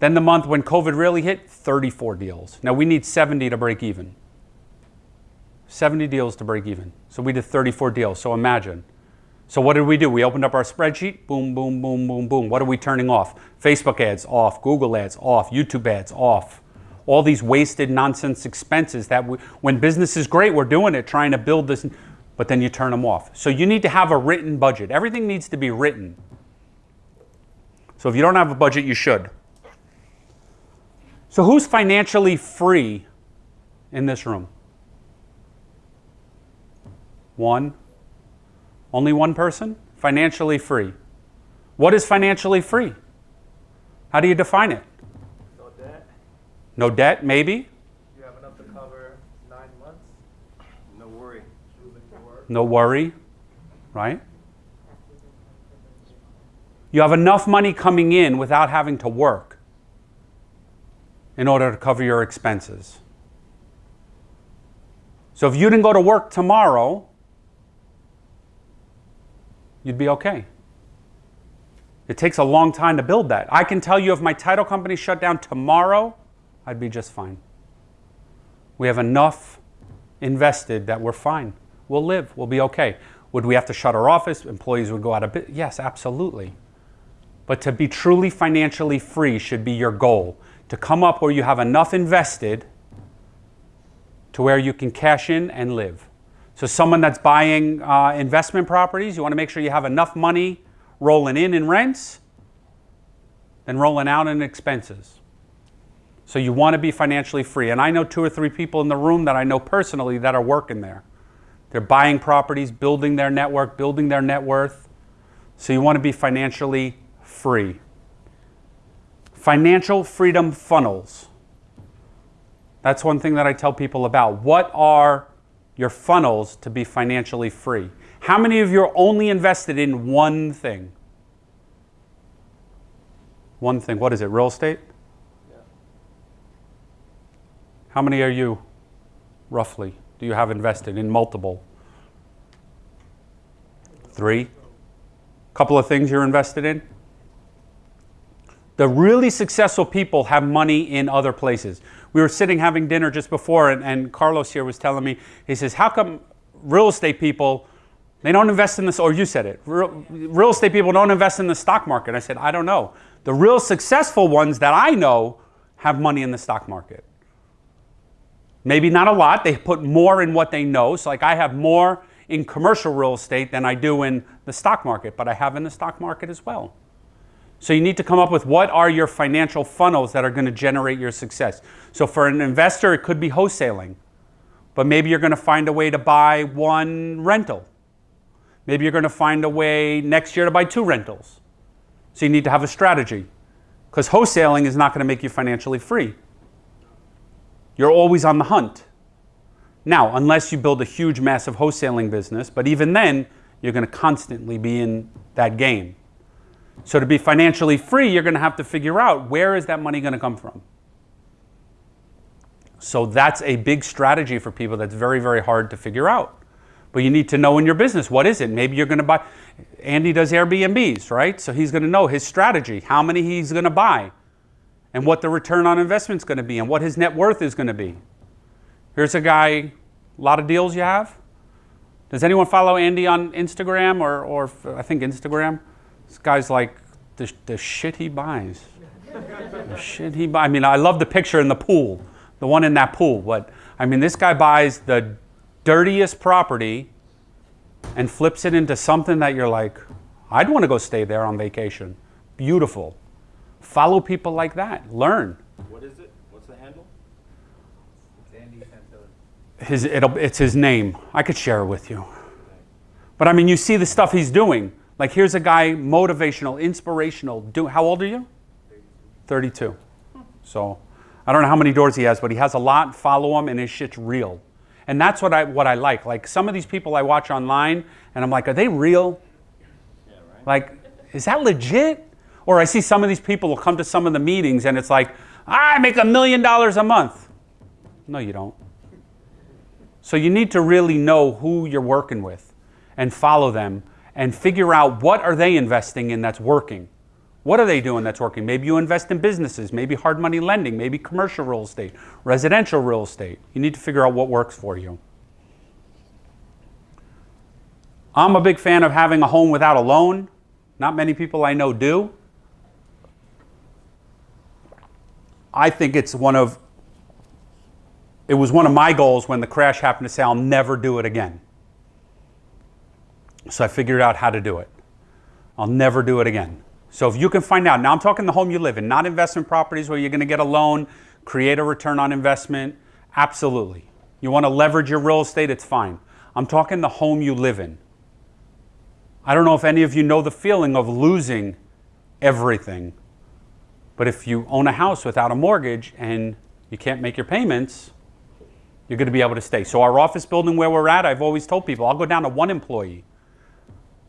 Then the month when COVID really hit, 34 deals. Now we need 70 to break even. 70 deals to break even. So we did 34 deals. So imagine. So what did we do? We opened up our spreadsheet. Boom, boom, boom, boom, boom. What are we turning off? Facebook ads off, Google ads off, YouTube ads off. All these wasted nonsense expenses that we, when business is great, we're doing it, trying to build this, but then you turn them off. So you need to have a written budget. Everything needs to be written. So if you don't have a budget, you should. So who's financially free in this room? One. Only one person? Financially free. What is financially free? How do you define it? No debt, No debt, maybe? you have enough to cover nine months. No worry. Moving forward. No worry, right? You have enough money coming in without having to work. In order to cover your expenses. So if you didn't go to work tomorrow, you'd be okay. It takes a long time to build that. I can tell you if my title company shut down tomorrow, I'd be just fine. We have enough invested that we're fine. We'll live. We'll be okay. Would we have to shut our office? Employees would go out of business? Yes, absolutely. But to be truly financially free should be your goal. To come up where you have enough invested to where you can cash in and live. So, someone that's buying uh, investment properties, you want to make sure you have enough money rolling in in rents than rolling out in expenses. So, you want to be financially free. And I know two or three people in the room that I know personally that are working there. They're buying properties, building their network, building their net worth. So, you want to be financially free. Financial freedom funnels. That's one thing that I tell people about. What are your funnels to be financially free? How many of you are only invested in one thing? One thing. What is it? Real estate? Yeah. How many are you, roughly, do you have invested in multiple? Three? A Couple of things you're invested in? The really successful people have money in other places. We were sitting having dinner just before, and, and Carlos here was telling me, he says, How come real estate people, they don't invest in this, or you said it, real, real estate people don't invest in the stock market? I said, I don't know. The real successful ones that I know have money in the stock market. Maybe not a lot, they put more in what they know. So, like, I have more in commercial real estate than I do in the stock market, but I have in the stock market as well. So you need to come up with what are your financial funnels that are going to generate your success. So for an investor, it could be wholesaling, but maybe you're going to find a way to buy one rental. Maybe you're going to find a way next year to buy two rentals. So you need to have a strategy because wholesaling is not going to make you financially free. You're always on the hunt. Now, unless you build a huge, massive wholesaling business, but even then, you're going to constantly be in that game. So to be financially free, you're going to have to figure out where is that money going to come from. So that's a big strategy for people that's very, very hard to figure out. But you need to know in your business what is it? Maybe you're going to buy. Andy does Airbnbs, right? So he's going to know his strategy, how many he's going to buy, and what the return on investment is going to be, and what his net worth is going to be. Here's a guy, a lot of deals you have. Does anyone follow Andy on Instagram or, or I think Instagram? This guy's like the, the shit he buys. the shit he buys. I mean, I love the picture in the pool, the one in that pool. But I mean, this guy buys the dirtiest property and flips it into something that you're like, I'd want to go stay there on vacation. Beautiful. Follow people like that. Learn. What is it? What's the handle? It's Andy Santilli. His, it'll, it's his name. I could share it with you. But I mean, you see the stuff he's doing. Like here's a guy, motivational, inspirational. Do, how old are you? 32. So I don't know how many doors he has, but he has a lot. Follow him, and his shit's real. And that's what I what I like. Like some of these people I watch online, and I'm like, are they real? Yeah, right. Like, is that legit? Or I see some of these people will come to some of the meetings, and it's like, I make a million dollars a month. No, you don't. So you need to really know who you're working with, and follow them and figure out what are they investing in that's working. What are they doing that's working? Maybe you invest in businesses, maybe hard money lending, maybe commercial real estate, residential real estate. You need to figure out what works for you. I'm a big fan of having a home without a loan. Not many people I know do. I think it's one of it was one of my goals when the crash happened to say I'll never do it again. So I figured out how to do it. I'll never do it again. So if you can find out, now I'm talking the home you live in, not investment properties where you're going to get a loan, create a return on investment. Absolutely. You want to leverage your real estate, it's fine. I'm talking the home you live in. I don't know if any of you know the feeling of losing everything. But if you own a house without a mortgage and you can't make your payments, you're going to be able to stay. So, our office building where we're at, I've always told people I'll go down to one employee.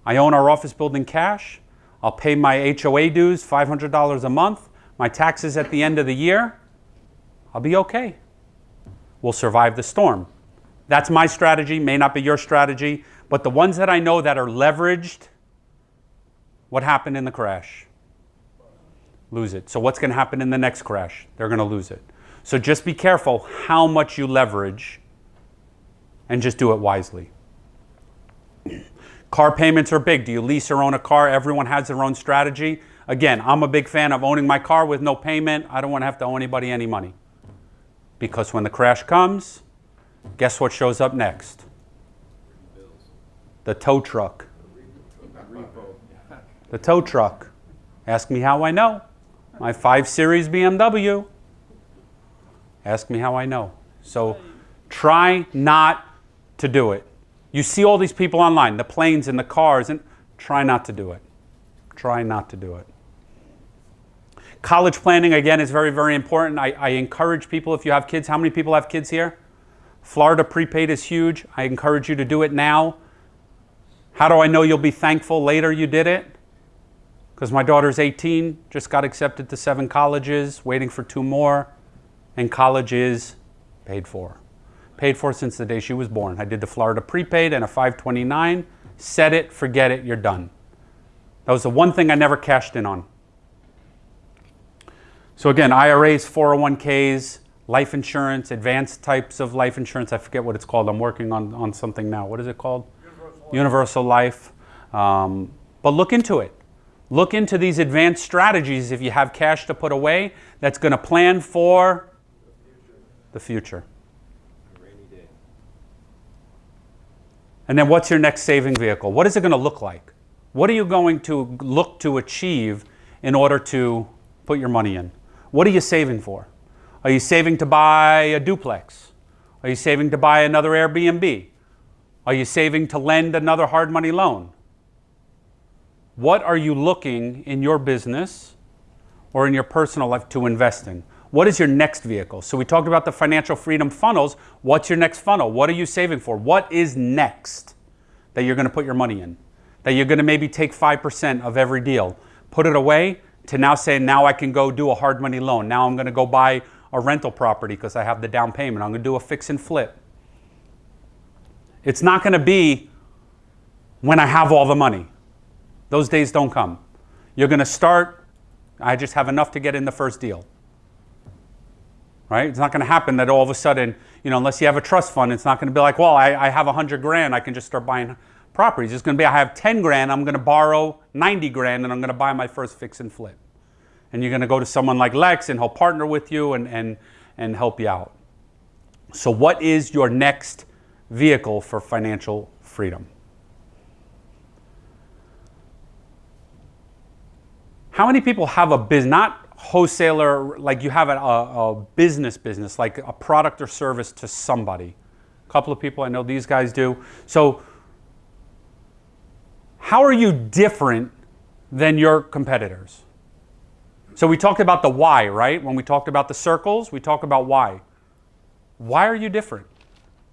I own our office building cash. I'll pay my HOA dues, $500 a month, my taxes at the end of the year, I'll be okay. We'll survive the storm. That's my strategy, may not be your strategy, but the ones that I know that are leveraged, what happened in the crash? Lose it. So, what's going to happen in the next crash? They're going to lose it. So, just be careful how much you leverage and just do it wisely. Car payments are big. Do you lease or own a car? Everyone has their own strategy. Again, I'm a big fan of owning my car with no payment. I don't want to have to owe anybody any money. Because when the crash comes, guess what shows up next? The tow truck. The tow truck. Ask me how I know. My 5 Series BMW. Ask me how I know. So try not to do it. You see all these people online, the planes and the cars, and try not to do it. Try not to do it. College planning, again, is very, very important. I, I, encourage people, if you have kids, how many people have kids here? Florida prepaid is huge. I encourage you to do it now. How do I know you'll be thankful later you did it? Because my daughter's 18, just got accepted to seven colleges, waiting for two more, and college is paid for. Paid for since the day she was born. I did the Florida prepaid and a 529. Set it, forget it, you're done. That was the one thing I never cashed in on. So again, IRAs, 401ks, life insurance, advanced types of life insurance. I forget what it's called. I'm working on, on something now. What is it called? Universal, Universal life. Um, but look into it. Look into these advanced strategies if you have cash to put away that's going to plan for the future. And then what's your next saving vehicle? What is it going to look like? What are you going to look to achieve in order to put your money in? What are you saving for? Are you saving to buy a duplex? Are you saving to buy another Airbnb? Are you saving to lend another hard money loan? What are you looking in your business or in your personal life to invest in? What is your next vehicle? So we talked about the financial freedom funnels. What's your next funnel? What are you saving for? What is next that you're going to put your money in? That you're going to maybe take 5% of every deal, put it away to now say, now I can go do a hard money loan. Now I'm going to go buy a rental property because I have the down payment. I'm going to do a fix and flip. It's not going to be when I have all the money. Those days don't come. You're going to start, I just have enough to get in the first deal. Right? It's not going to happen that all of a sudden, you know, unless you have a trust fund, it's not going to be like, well, I, I have 100 grand, I can just start buying properties. It's going to be I have 10 grand, I'm going to borrow 90 grand, and I'm going to buy my first fix and flip. And you're going to go to someone like Lex, and he'll partner with you and, and, and help you out. So, what is your next vehicle for financial freedom? How many people have a business, not wholesaler, like you have a, a, business business, like a product or service to somebody? A couple of people I know these guys do. So, how are you different than your competitors? So we talked about the why, right? When we talked about the circles, we talk about why. Why are you different?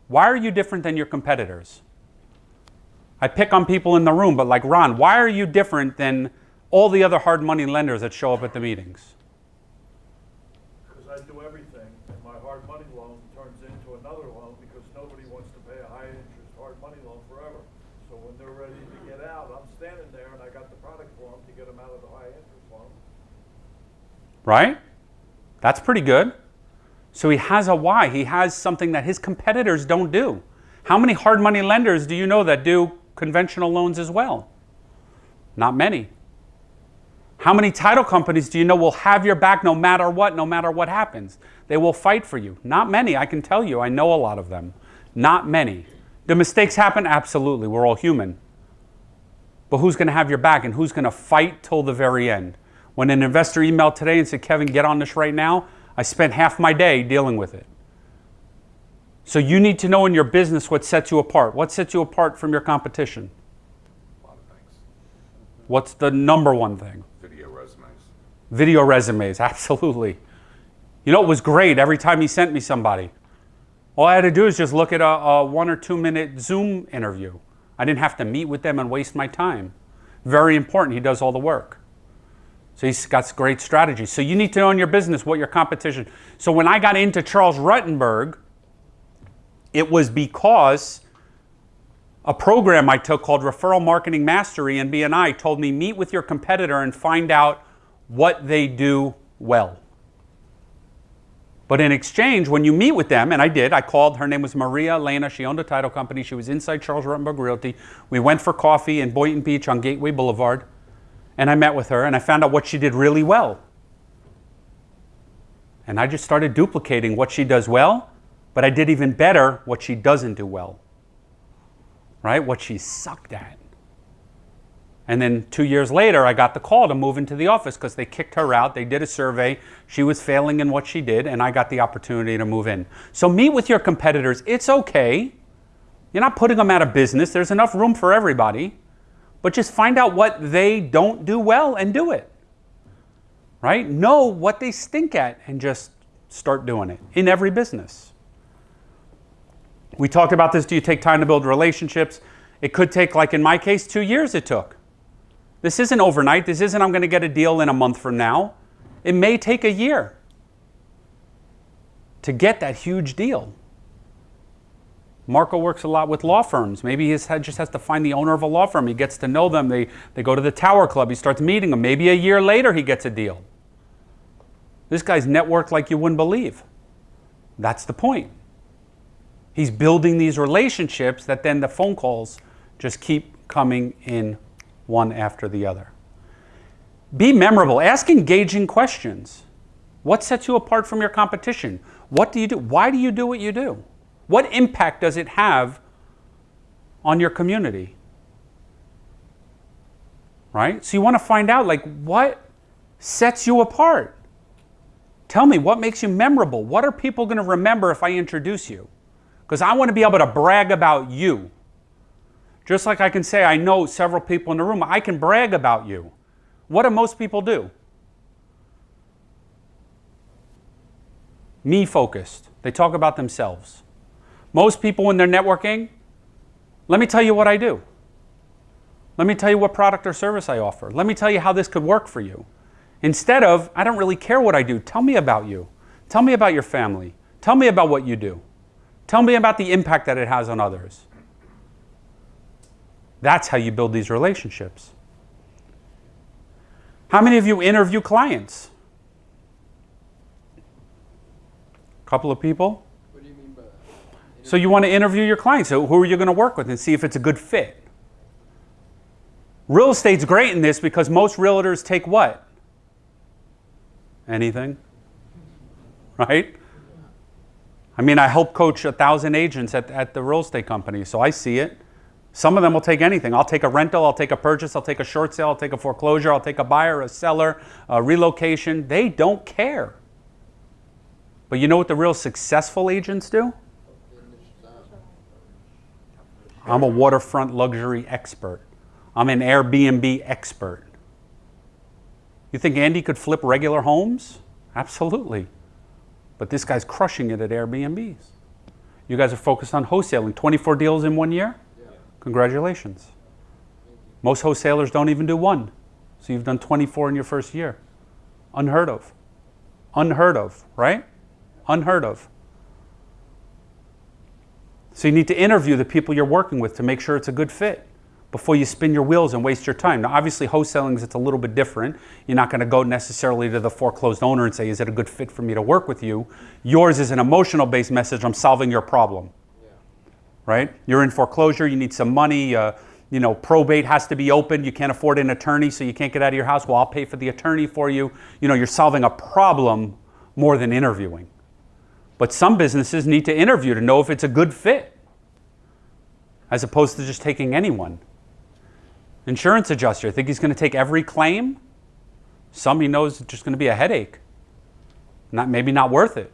Why are you different than your competitors? I pick on people in the room, but like Ron, why are you different than all the other hard money lenders that show up at the meetings? Because I do everything, and my hard money loan turns into another loan because nobody wants to pay a high interest hard money loan forever. So when they're ready to get out, I'm standing there and I got the product for them to get them out of the high interest loan. Right? That's pretty good. So he has a why. He has something that his competitors don't do. How many hard money lenders do you know that do conventional loans as well? Not many. How many title companies do you know will have your back no matter what, no matter what happens? They will fight for you. Not many, I can tell you. I know a lot of them. Not many. Do mistakes happen? Absolutely. We're all human. But who's going to have your back and who's going to fight till the very end? When an investor emailed today and said, Kevin, get on this right now, I spent half my day dealing with it. So you need to know in your business what sets you apart. What sets you apart from your competition? A lot of things. What's the number one thing? Video resumes. Video resumes, [laughs] absolutely. You know, it was great every time he sent me somebody. All I had to do is just look at a, a one or two minute Zoom interview. I didn't have to meet with them and waste my time. Very important, he does all the work. So he's got great strategies. So you need to know in your business what your competition. So when I got into Charles Rutenberg, it was because a program I took called Referral Marketing Mastery and BNI told me meet with your competitor and find out what they do well. But in exchange, when you meet with them, and I did, I called, her name was Maria Elena. She owned a title company. She was inside Charles Rutenberg Realty. We went for coffee in Boynton Beach on Gateway Boulevard, and I met with her and I found out what she did really well. And I just started duplicating what she does well, but I did even better what she doesn't do well. Right? What she sucked at. And then two years later, I got the call to move into the office because they kicked her out. They did a survey. She was failing in what she did, and I got the opportunity to move in. So meet with your competitors. It's okay. You're not putting them out of business, there's enough room for everybody. But just find out what they don't do well and do it. Right? Know what they stink at and just start doing it in every business. We talked about this. Do you take time to build relationships? It could take, like in my case, two years it took. This isn't overnight. This isn't I'm going to get a deal in a month from now. It may take a year to get that huge deal. Marco works a lot with law firms. Maybe he just has to find the owner of a law firm. He gets to know them. They, they go to the Tower Club. He starts meeting them. Maybe a year later he gets a deal. This guy's networked like you wouldn't believe. That's the point. He's building these relationships that then the phone calls just keep coming in one after the other. Be memorable. Ask engaging questions. What sets you apart from your competition? What do you do? Why do you do what you do? What impact does it have on your community? Right? So you want to find out like what sets you apart? Tell me what makes you memorable? What are people going to remember if I introduce you? Because I want to be able to brag about you. Just like I can say, I know several people in the room, I can brag about you. What do most people do? Me focused. They talk about themselves. Most people, when they're networking, let me tell you what I do. Let me tell you what product or service I offer. Let me tell you how this could work for you. Instead of, I don't really care what I do. Tell me about you. Tell me about your family. Tell me about what you do. Tell me about the impact that it has on others. That's how you build these relationships. How many of you interview clients? A couple of people? What do you mean by that? So you want to interview your clients. So who are you going to work with and see if it's a good fit? Real estate's great in this because most realtors take what? Anything? [laughs] Right? I mean, I help coach a thousand agents at, at the real estate company, so I see it. Some of them will take anything. I'll take a rental, I'll take a purchase, I'll take a short sale, I'll take a foreclosure, I'll take a buyer, a seller, a relocation. They don't care. But you know what the real successful agents do? I'm a waterfront luxury expert. I'm an Airbnb expert. You think Andy could flip regular homes? Absolutely. But this guy's crushing it at Airbnbs. You guys are focused on wholesaling. 24 deals in one year? Congratulations. Most wholesalers don't even do one. So you've done 24 in your first year. Unheard of. Unheard of, right? Unheard of. So you need to interview the people you're working with to make sure it's a good fit before you spin your wheels and waste your time. Now, obviously, wholesaling is it's a little bit different. You're not going to go necessarily to the foreclosed owner and say, "Is it a good fit for me to work with you?" Yours is an emotional-based message. I'm solving your problem. Yeah. Right? You're in foreclosure. You need some money. Uh, you know, probate has to be open. You can't afford an attorney, so you can't get out of your house. Well, I'll pay for the attorney for you. You know, you're solving a problem more than interviewing. But some businesses need to interview to know if it's a good fit, as opposed to just taking anyone. Insurance adjuster, think he's going to take every claim? Some he knows it's just going to be a headache. Not, maybe not worth it.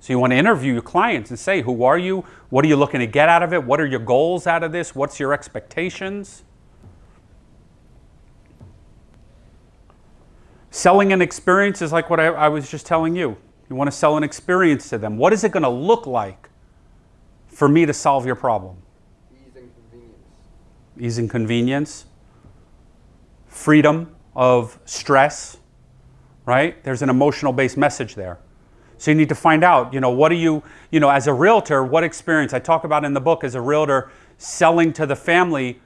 So you want to interview your clients and say, who are you? What are you looking to get out of it? What are your goals out of this? What's your expectations? Selling an experience is like what I, I was just telling you. You want to sell an experience to them. What is it going to look like for me to solve your problem? Ease and convenience. Ease and convenience freedom of stress, right? There's an emotional based message there. So you need to find out, you know, what do you, you know, as a realtor, what experience I talk about in the book as a realtor selling to the family.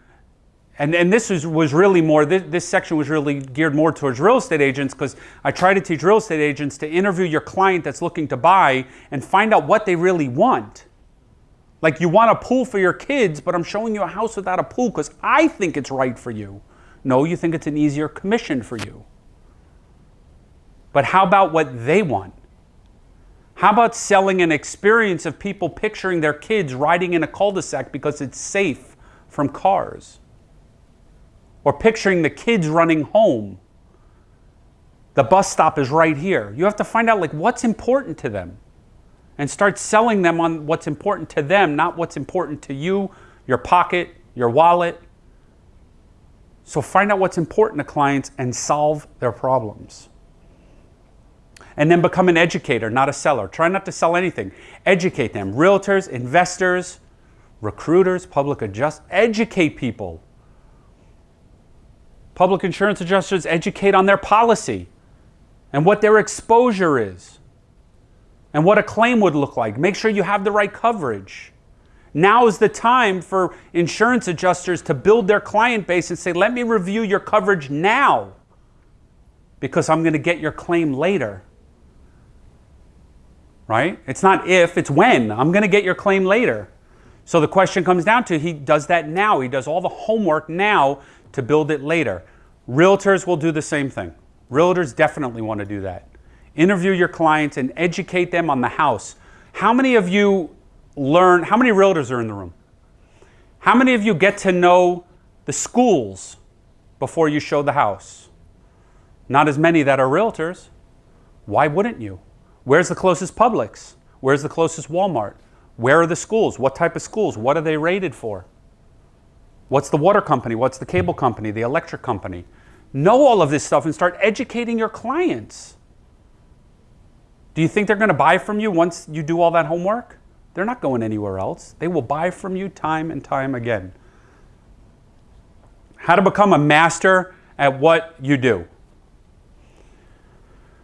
And, and this was, was really more, this, this section was really geared more towards real estate agents because I try to teach real estate agents to interview your client that's looking to buy and find out what they really want. Like you want a pool for your kids, but I'm showing you a house without a pool because I think it's right for you. No, you think it's an easier commission for you. But how about what they want? How about selling an experience of people picturing their kids riding in a cul de sac because it's safe from cars? Or picturing the kids running home. The bus stop is right here. You have to find out like what's important to them and start selling them on what's important to them, not what's important to you, your pocket, your wallet. So find out what's important to clients and solve their problems. And then become an educator, not a seller. Try not to sell anything. Educate them. Realtors, investors, recruiters, public adjust, educate people. Public insurance adjusters educate on their policy and what their exposure is and what a claim would look like. Make sure you have the right coverage. Now is the time for insurance adjusters to build their client base and say, let me review your coverage now because I'm going to get your claim later. Right? It's not if, it's when. I'm going to get your claim later. So the question comes down to he does that now. He does all the homework now to build it later. Realtors will do the same thing. Realtors definitely want to do that. Interview your clients and educate them on the house. How many of you learn, how many realtors are in the room? How many of you get to know the schools before you show the house? Not as many that are realtors. Why wouldn't you? Where's the closest Publix? Where's the closest Walmart? Where are the schools? What type of schools? What are they rated for? What's the water company? What's the cable company? The electric company? Know all of this stuff and start educating your clients. Do you think they're going to buy from you once you do all that homework? They're not going anywhere else. They will buy from you time and time again. How to become a master at what you do.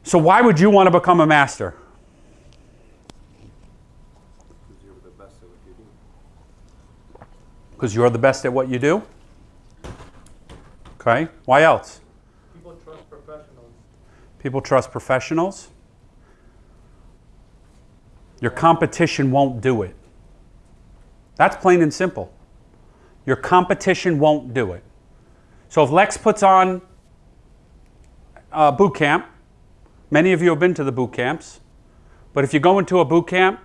So, why would you want to become a master? Because you're the best at what you do. Because you're the best at what you do? Okay. Why else? People trust professionals. People trust professionals. Your competition won't do it. That's plain and simple. Your competition won't do it. So if Lex puts on a boot camp, many of you have been to the boot camps, but if you go into a boot camp,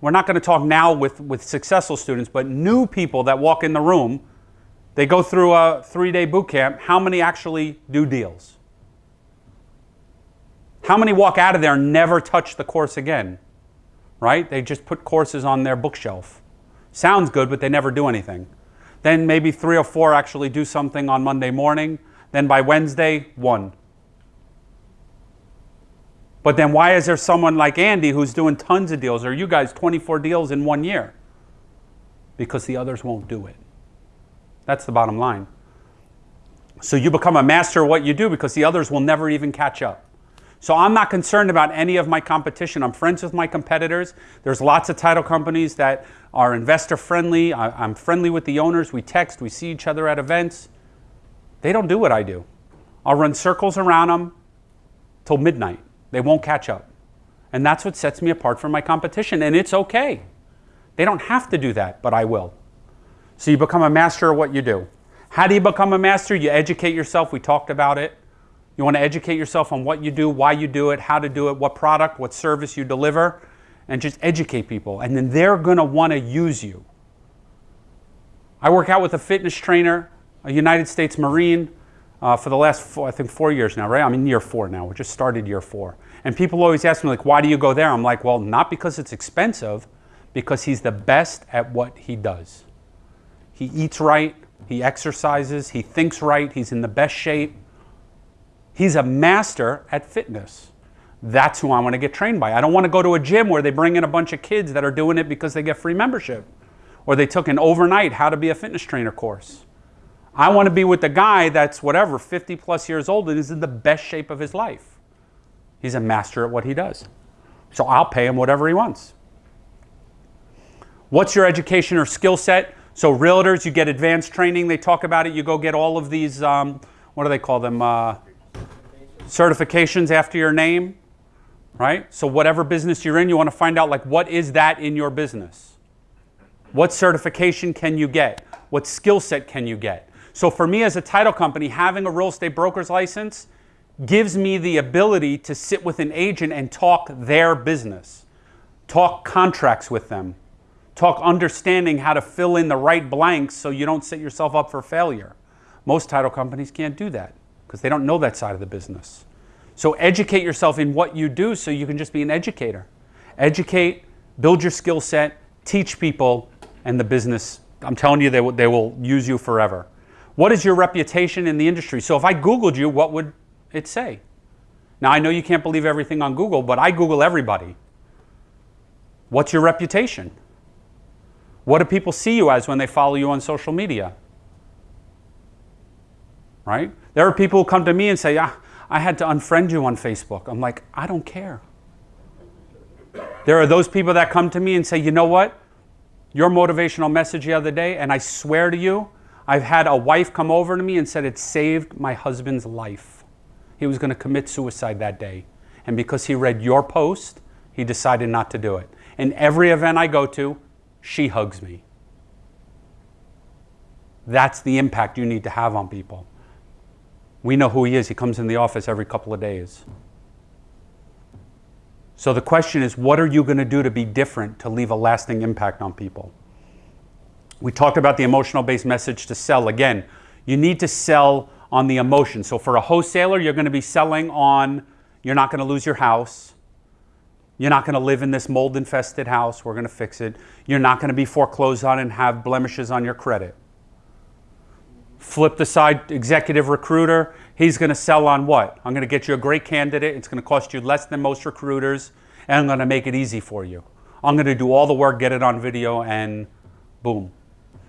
we're not going to talk now with, with successful students, but new people that walk in the room, they go through a three day boot camp. How many actually do deals? How many walk out of there and never touch the course again? Right? They just put courses on their bookshelf. Sounds good, but they never do anything. Then maybe three or four actually do something on Monday morning. Then by Wednesday, one. But then why is there someone like Andy who's doing tons of deals, or you guys 24 deals in one year? Because the others won't do it. That's the bottom line. So you become a master of what you do because the others will never even catch up. So I'm not concerned about any of my competition. I'm friends with my competitors. There's lots of title companies that are investor friendly. I, am friendly with the owners. We text, we see each other at events. They don't do what I do. I'll run circles around them till midnight. They won't catch up. And that's what sets me apart from my competition. And it's okay. They don't have to do that, but I will. So you become a master of what you do. How do you become a master? You educate yourself. We talked about it. You want to educate yourself on what you do, why you do it, how to do it, what product, what service you deliver, and just educate people. And then they're going to want to use you. I work out with a fitness trainer, a United States Marine, uh, for the last, four, I think, four years now, right? I'm in year four now. We just started year four. And people always ask me, like, why do you go there? I'm like, well, not because it's expensive, because he's the best at what he does. He eats right, he exercises, he thinks right, he's in the best shape. He's a master at fitness. That's who I want to get trained by. I don't want to go to a gym where they bring in a bunch of kids that are doing it because they get free membership or they took an overnight how to be a fitness trainer course. I want to be with the guy that's whatever, 50 plus years old and is in the best shape of his life. He's a master at what he does. So I'll pay him whatever he wants. What's your education or skill set? So realtors, you get advanced training. They talk about it. You go get all of these. Um, what do they call them? Uh, certifications after your name, right? So whatever business you're in, you want to find out like what is that in your business? What certification can you get? What skill set can you get? So for me as a title company, having a real estate broker's license gives me the ability to sit with an agent and talk their business, talk contracts with them, talk understanding how to fill in the right blanks so you don't set yourself up for failure. Most title companies can't do that because they don't know that side of the business. So educate yourself in what you do so you can just be an educator. Educate, build your skill set, teach people, and the business, I'm telling you, they will, they will use you forever. What is your reputation in the industry? So if I Googled you, what would it say? Now I know you can't believe everything on Google, but I Google everybody. What's your reputation? What do people see you as when they follow you on social media? Right? There are people who come to me and say, ah, I had to unfriend you on Facebook. I'm like, I don't care. There are those people that come to me and say, you know what? Your motivational message the other day, and I swear to you, I've had a wife come over to me and said it saved my husband's life. He was going to commit suicide that day. And because he read your post, he decided not to do it. In every event I go to, she hugs me. That's the impact you need to have on people. We know who he is. He comes in the office every couple of days. So the question is, what are you going to do to be different to leave a lasting impact on people? We talked about the emotional based message to sell. Again, you need to sell on the emotion. So for a wholesaler, you're going to be selling on you're not going to lose your house. You're not going to live in this mold infested house. We're going to fix it. You're not going to be foreclosed on and have blemishes on your credit. Flip the side, executive recruiter. He's going to sell on what? I'm going to get you a great candidate. It's going to cost you less than most recruiters, and I'm going to make it easy for you. I'm going to do all the work, get it on video, and boom.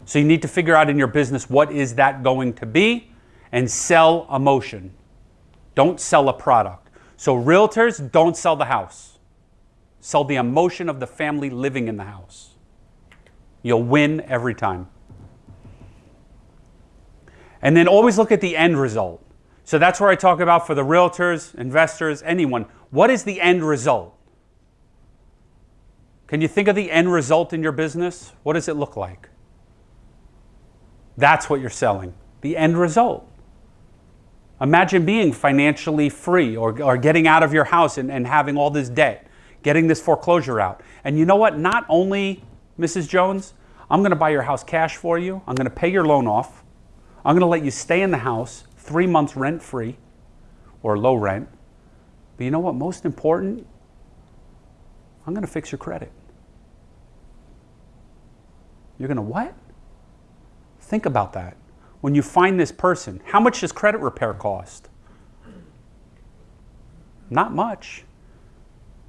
So you need to figure out in your business what is that going to be and sell emotion. Don't sell a product. So realtors don't sell the house. Sell the emotion of the family living in the house. You'll win every time. And then always look at the end result. So that's where I talk about for the realtors, investors, anyone. What is the end result? Can you think of the end result in your business? What does it look like? That's what you're selling, the end result. Imagine being financially free or, or getting out of your house and, and having all this debt, getting this foreclosure out. And you know what? Not only, Mrs. Jones, I'm going to buy your house cash for you, I'm going to pay your loan off, I'm going to let you stay in the house three months rent free or low rent. But you know what? Most important, I'm going to fix your credit. You're going to what? Think about that. When you find this person, how much does credit repair cost? Not much.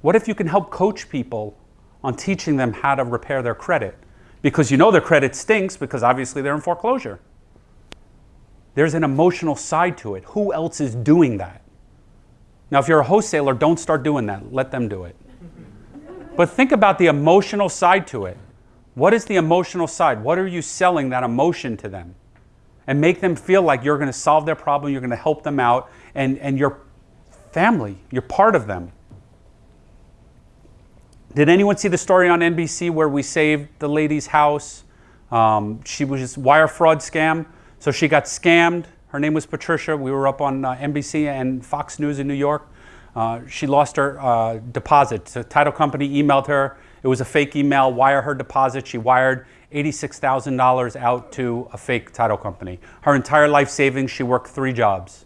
What if you can help coach people on teaching them how to repair their credit? Because you know their credit stinks because obviously they're in foreclosure. There's an emotional side to it. Who else is doing that? Now, if you're a wholesaler, don't start doing that. Let them do it. but think about the emotional side to it. What is the emotional side? What are you selling that emotion to them? And make them feel like you're going to solve their problem, you're going to help them out, and, and you're family, you're part of them. Did anyone see the story on NBC where we saved the lady's house? Um, she was just wire fraud scam. So she got scammed. Her name was Patricia. We were up on uh, NBC and Fox News in New York. Uh, she lost her uh, deposit. The title company emailed her. It was a fake email, wire her deposit. She wired $86,000 out to a fake title company. Her entire life savings, she worked three jobs.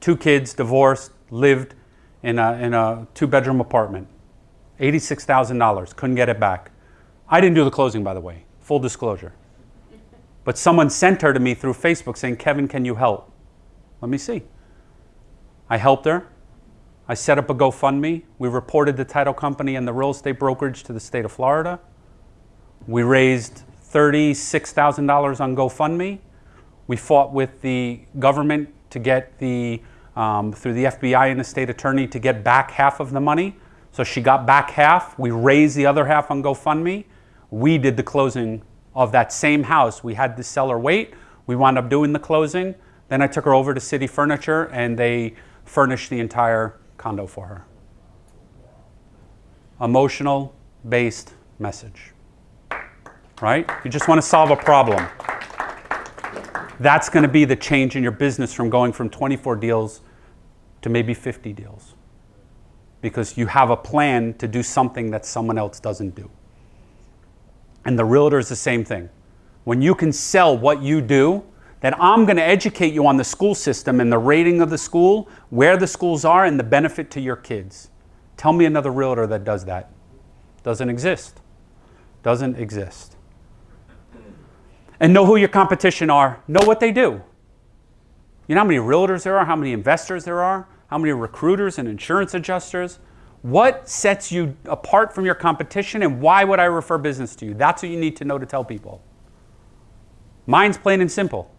Two kids, divorced, lived in a, in a two bedroom apartment. $86,000, couldn't get it back. I didn't do the closing, by the way, full disclosure. But someone sent her to me through Facebook saying, Kevin, can you help? Let me see. I helped her. I set up a GoFundMe. We reported the title company and the real estate brokerage to the state of Florida. We raised $36,000 on GoFundMe. We fought with the government to get the um, through the FBI and the state attorney to get back half of the money. So she got back half. We raised the other half on GoFundMe. We did the closing of that same house. We had the seller wait. We wound up doing the closing. Then I took her over to City Furniture and they furnished the entire condo for her. Emotional based message. Right? You just want to solve a problem. That's going to be the change in your business from going from 24 deals to maybe 50 deals. Because you have a plan to do something that someone else doesn't do. And the realtor is the same thing. When you can sell what you do, that I'm going to educate you on the school system and the rating of the school, where the schools are, and the benefit to your kids. Tell me another realtor that does that. Doesn't exist. Doesn't exist. And know who your competition are. Know what they do. You know how many realtors there are, how many investors there are, how many recruiters and insurance adjusters. What sets you apart from your competition and why would I refer business to you? That's what you need to know to tell people. Mine's plain and simple.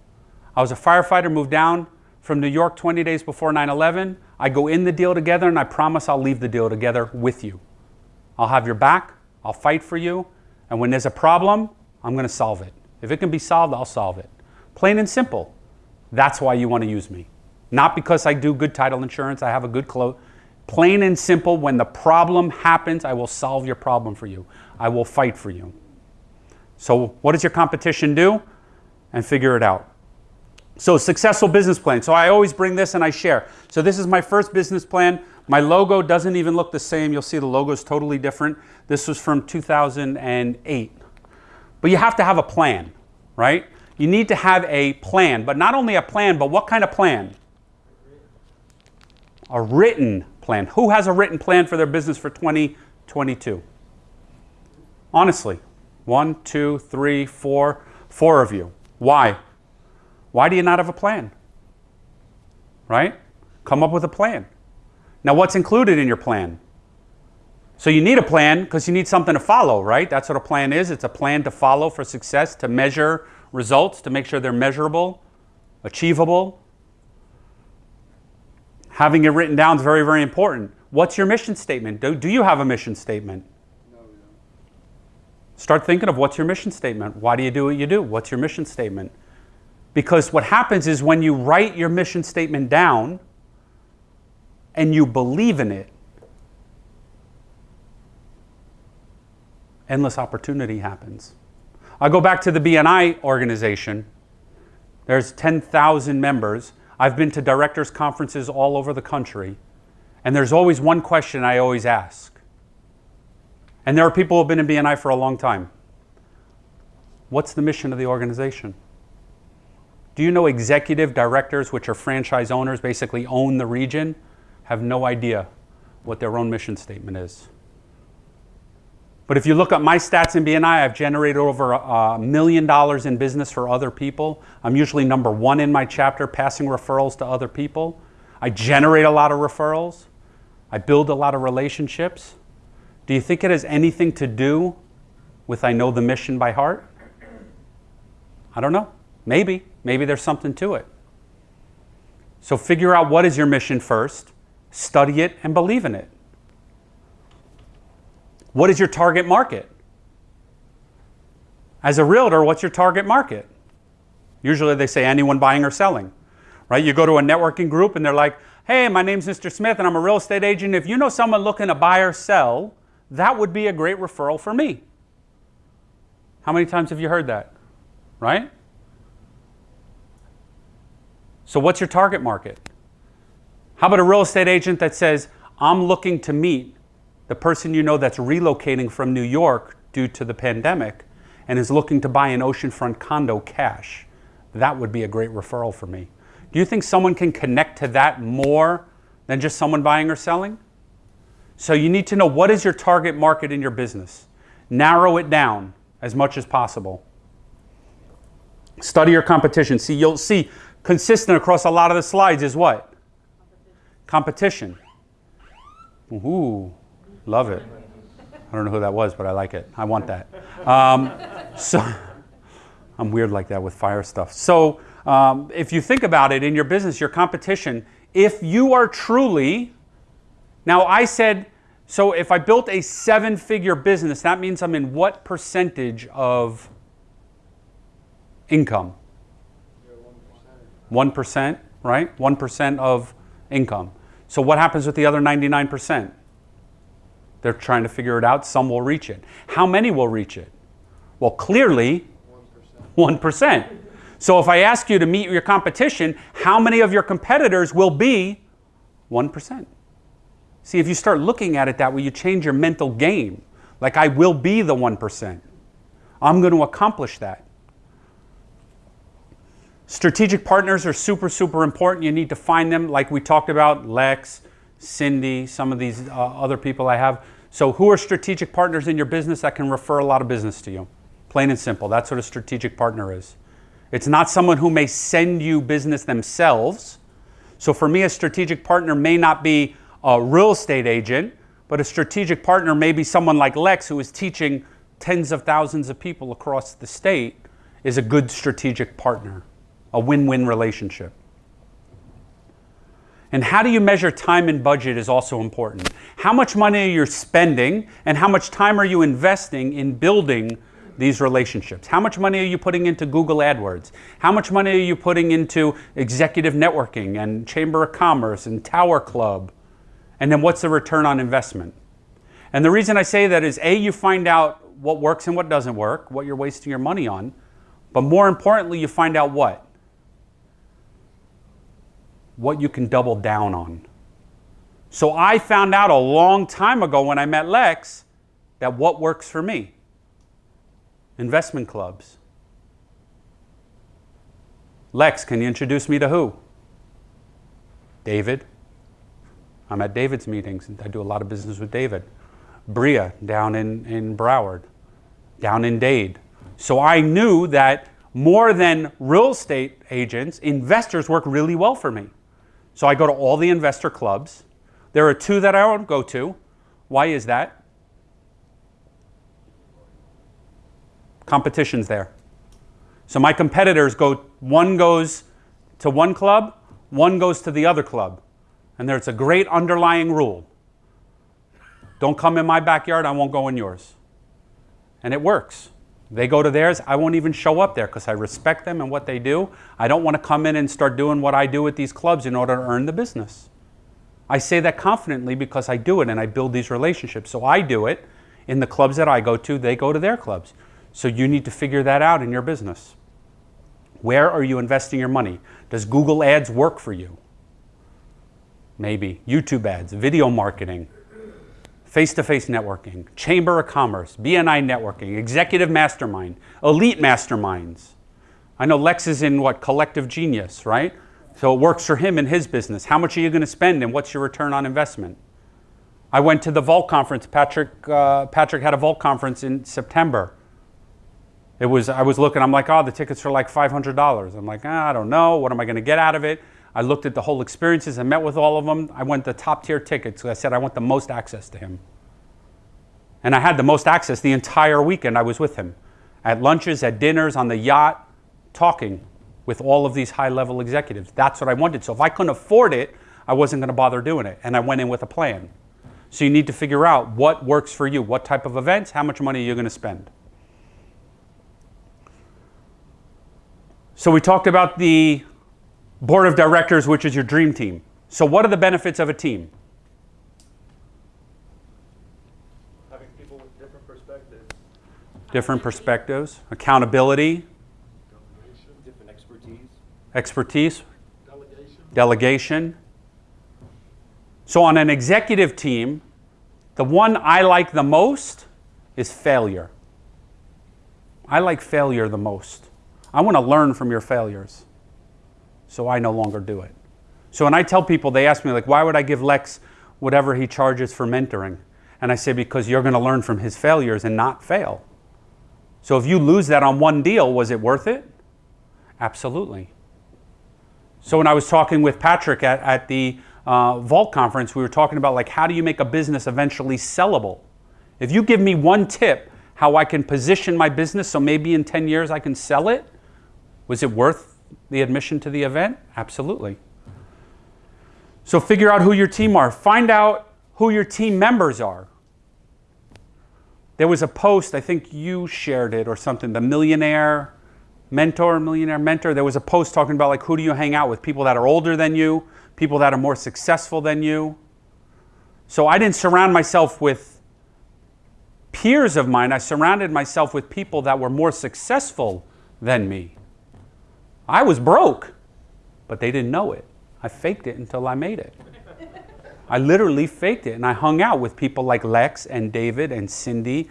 I was a firefighter, moved down from New York 20 days before 9 11. I go in the deal together and I promise I'll leave the deal together with you. I'll have your back, I'll fight for you, and when there's a problem, I'm going to solve it. If it can be solved, I'll solve it. Plain and simple. That's why you want to use me. Not because I do good title insurance, I have a good close. Plain and simple, when the problem happens, I will solve your problem for you. I will fight for you. So, what does your competition do? And figure it out. So, successful business plan. So, I always bring this and I share. So, this is my first business plan. My logo doesn't even look the same. You'll see the logo is totally different. This was from 2008. But you have to have a plan, right? You need to have a plan, but not only a plan, but what kind of plan? A written plan. Who has a written plan for their business for 2022? Honestly, one, two, three, four, four of you. Why? Why do you not have a plan? Right? Come up with a plan. Now, what's included in your plan? So you need a plan because you need something to follow, right? That's what a plan is. It's a plan to follow for success, to measure results, to make sure they're measurable, achievable. Having it written down is very, very important. What's your mission statement? Do, do you have a mission statement? No. Start thinking of what's your mission statement. Why do you do what you do? What's your mission statement? Because what happens is when you write your mission statement down and you believe in it, endless opportunity happens. I go back to the BNI organization. There's 10,000 members. I've been to directors' conferences all over the country. And there's always one question I always ask. And there are people who have been in BNI for a long time. What's the mission of the organization? Do you know executive directors, which are franchise owners, basically own the region, have no idea what their own mission statement is? But if you look at my stats in BNI, I've generated over a million dollars in business for other people. I'm usually number one in my chapter, passing referrals to other people. I generate a lot of referrals. I build a lot of relationships. Do you think it has anything to do with I know the mission by heart? I don't know. Maybe. Maybe there's something to it. So figure out what is your mission first, study it, and believe in it. What is your target market? As a realtor, what's your target market? Usually they say anyone buying or selling, right? You go to a networking group and they're like, hey, my name's Mr. Smith and I'm a real estate agent. If you know someone looking to buy or sell, that would be a great referral for me. How many times have you heard that? Right? So, what's your target market? How about a real estate agent that says, I'm looking to meet the person you know that's relocating from New York due to the pandemic and is looking to buy an oceanfront condo cash? That would be a great referral for me. Do you think someone can connect to that more than just someone buying or selling? So, you need to know what is your target market in your business. Narrow it down as much as possible. Study your competition. See, you'll see consistent across a lot of the slides is what? Competition. Ooh, love it. I don't know who that was, but I like it. I want that. Um, [laughs] so I'm weird like that with fire stuff. So um, if you think about it in your business, your competition if you are truly, now I said, so if I built a seven figure business, that means I'm in what percentage of income? 1%, right? 1% of income. So what happens with the other 99%? They're trying to figure it out. Some will reach it. How many will reach it? Well, clearly, 1%. 1%. [laughs] So if I ask you to meet your competition, how many of your competitors will be 1%? See, if you start looking at it that way, you change your mental game. Like, I will be the 1%. I'm going to accomplish that. Strategic partners are super, super important. You need to find them, like we talked about Lex, Cindy, some of these uh, other people I have. So, who are strategic partners in your business that can refer a lot of business to you? Plain and simple. That's what a strategic partner is. It's not someone who may send you business themselves. So, for me, a strategic partner may not be a real estate agent, but a strategic partner may be someone like Lex who is teaching tens of thousands of people across the state, is a good strategic partner a win win relationship. And how do you measure time and budget is also important. How much money are you spending and how much time are you investing in building these relationships? How much money are you putting into Google AdWords? How much money are you putting into executive networking and Chamber of Commerce and Tower Club? And then what's the return on investment? And the reason I say that is A, you find out what works and what doesn't work, what you're wasting your money on. But more importantly, you find out what? What you can double down on. So I found out a long time ago when I met Lex that what works for me? Investment clubs. Lex, can you introduce me to who? David. I'm at David's meetings. I do a lot of business with David. Bria down in, in Broward, down in Dade. So I knew that more than real estate agents, investors work really well for me. So I go to all the investor clubs. There are two that I don't go to. Why is that? Competition's there. So my competitors go, one goes to one club, one goes to the other club. And there's a great underlying rule. Don't come in my backyard, I won't go in yours. And it works. They go to theirs, I won't even show up there because I respect them and what they do. I don't want to come in and start doing what I do at these clubs in order to earn the business. I say that confidently because I do it and I build these relationships. So I do it in the clubs that I go to, they go to their clubs. So you need to figure that out in your business. Where are you investing your money? Does Google Ads work for you? Maybe. YouTube ads, video marketing, face to face networking, Chamber of Commerce, BNI networking, executive mastermind, elite masterminds. I know Lex is in what, collective genius, right? So it works for him in his business. How much are you going to spend and what's your return on investment? I went to the Vault conference. Patrick, uh, Patrick had a Vault conference in September. It was, I was looking, I'm like, oh, the tickets are like $500. I'm like, ah, I don't know. What am I going to get out of it? I looked at the whole experiences. I met with all of them. I went the top tier tickets. I said I want the most access to him. And I had the most access the entire weekend I was with him. At lunches, at dinners, on the yacht, talking with all of these high level executives. That's what I wanted. So if I couldn't afford it, I wasn't going to bother doing it. And I went in with a plan. So you need to figure out what works for you, what type of events, how much money are you're going to spend. So we talked about the board of directors, which is your dream team. So, what are the benefits of a team? Having people with different perspectives. Different perspectives, accountability, Delegation. Different expertise. expertise, delegation. delegation. So, on an executive team, the one I like the most is failure. I like failure the most. I want to learn from your failures so I no longer do it. So when I tell people, they ask me, like, why would I give Lex whatever he charges for mentoring? And I say, because you're going to learn from his failures and not fail. So if you lose that on one deal, was it worth it? Absolutely. So when I was talking with Patrick at, at the uh, Vault conference, we were talking about like how do you make a business eventually sellable? If you give me one tip how I can position my business so maybe in 10 years I can sell it, was it worth the admission to the event? Absolutely. So figure out who your team are. Find out who your team members are. There was a post, I think you shared it or something, the millionaire mentor, millionaire mentor. There was a post talking about like who do you hang out with? People that are older than you, people that are more successful than you. So I didn't surround myself with peers of mine. I surrounded myself with people that were more successful than me. I was broke, but they didn't know it. I faked it until I made it. [laughs] I literally faked it and I hung out with people like Lex and David and Cindy,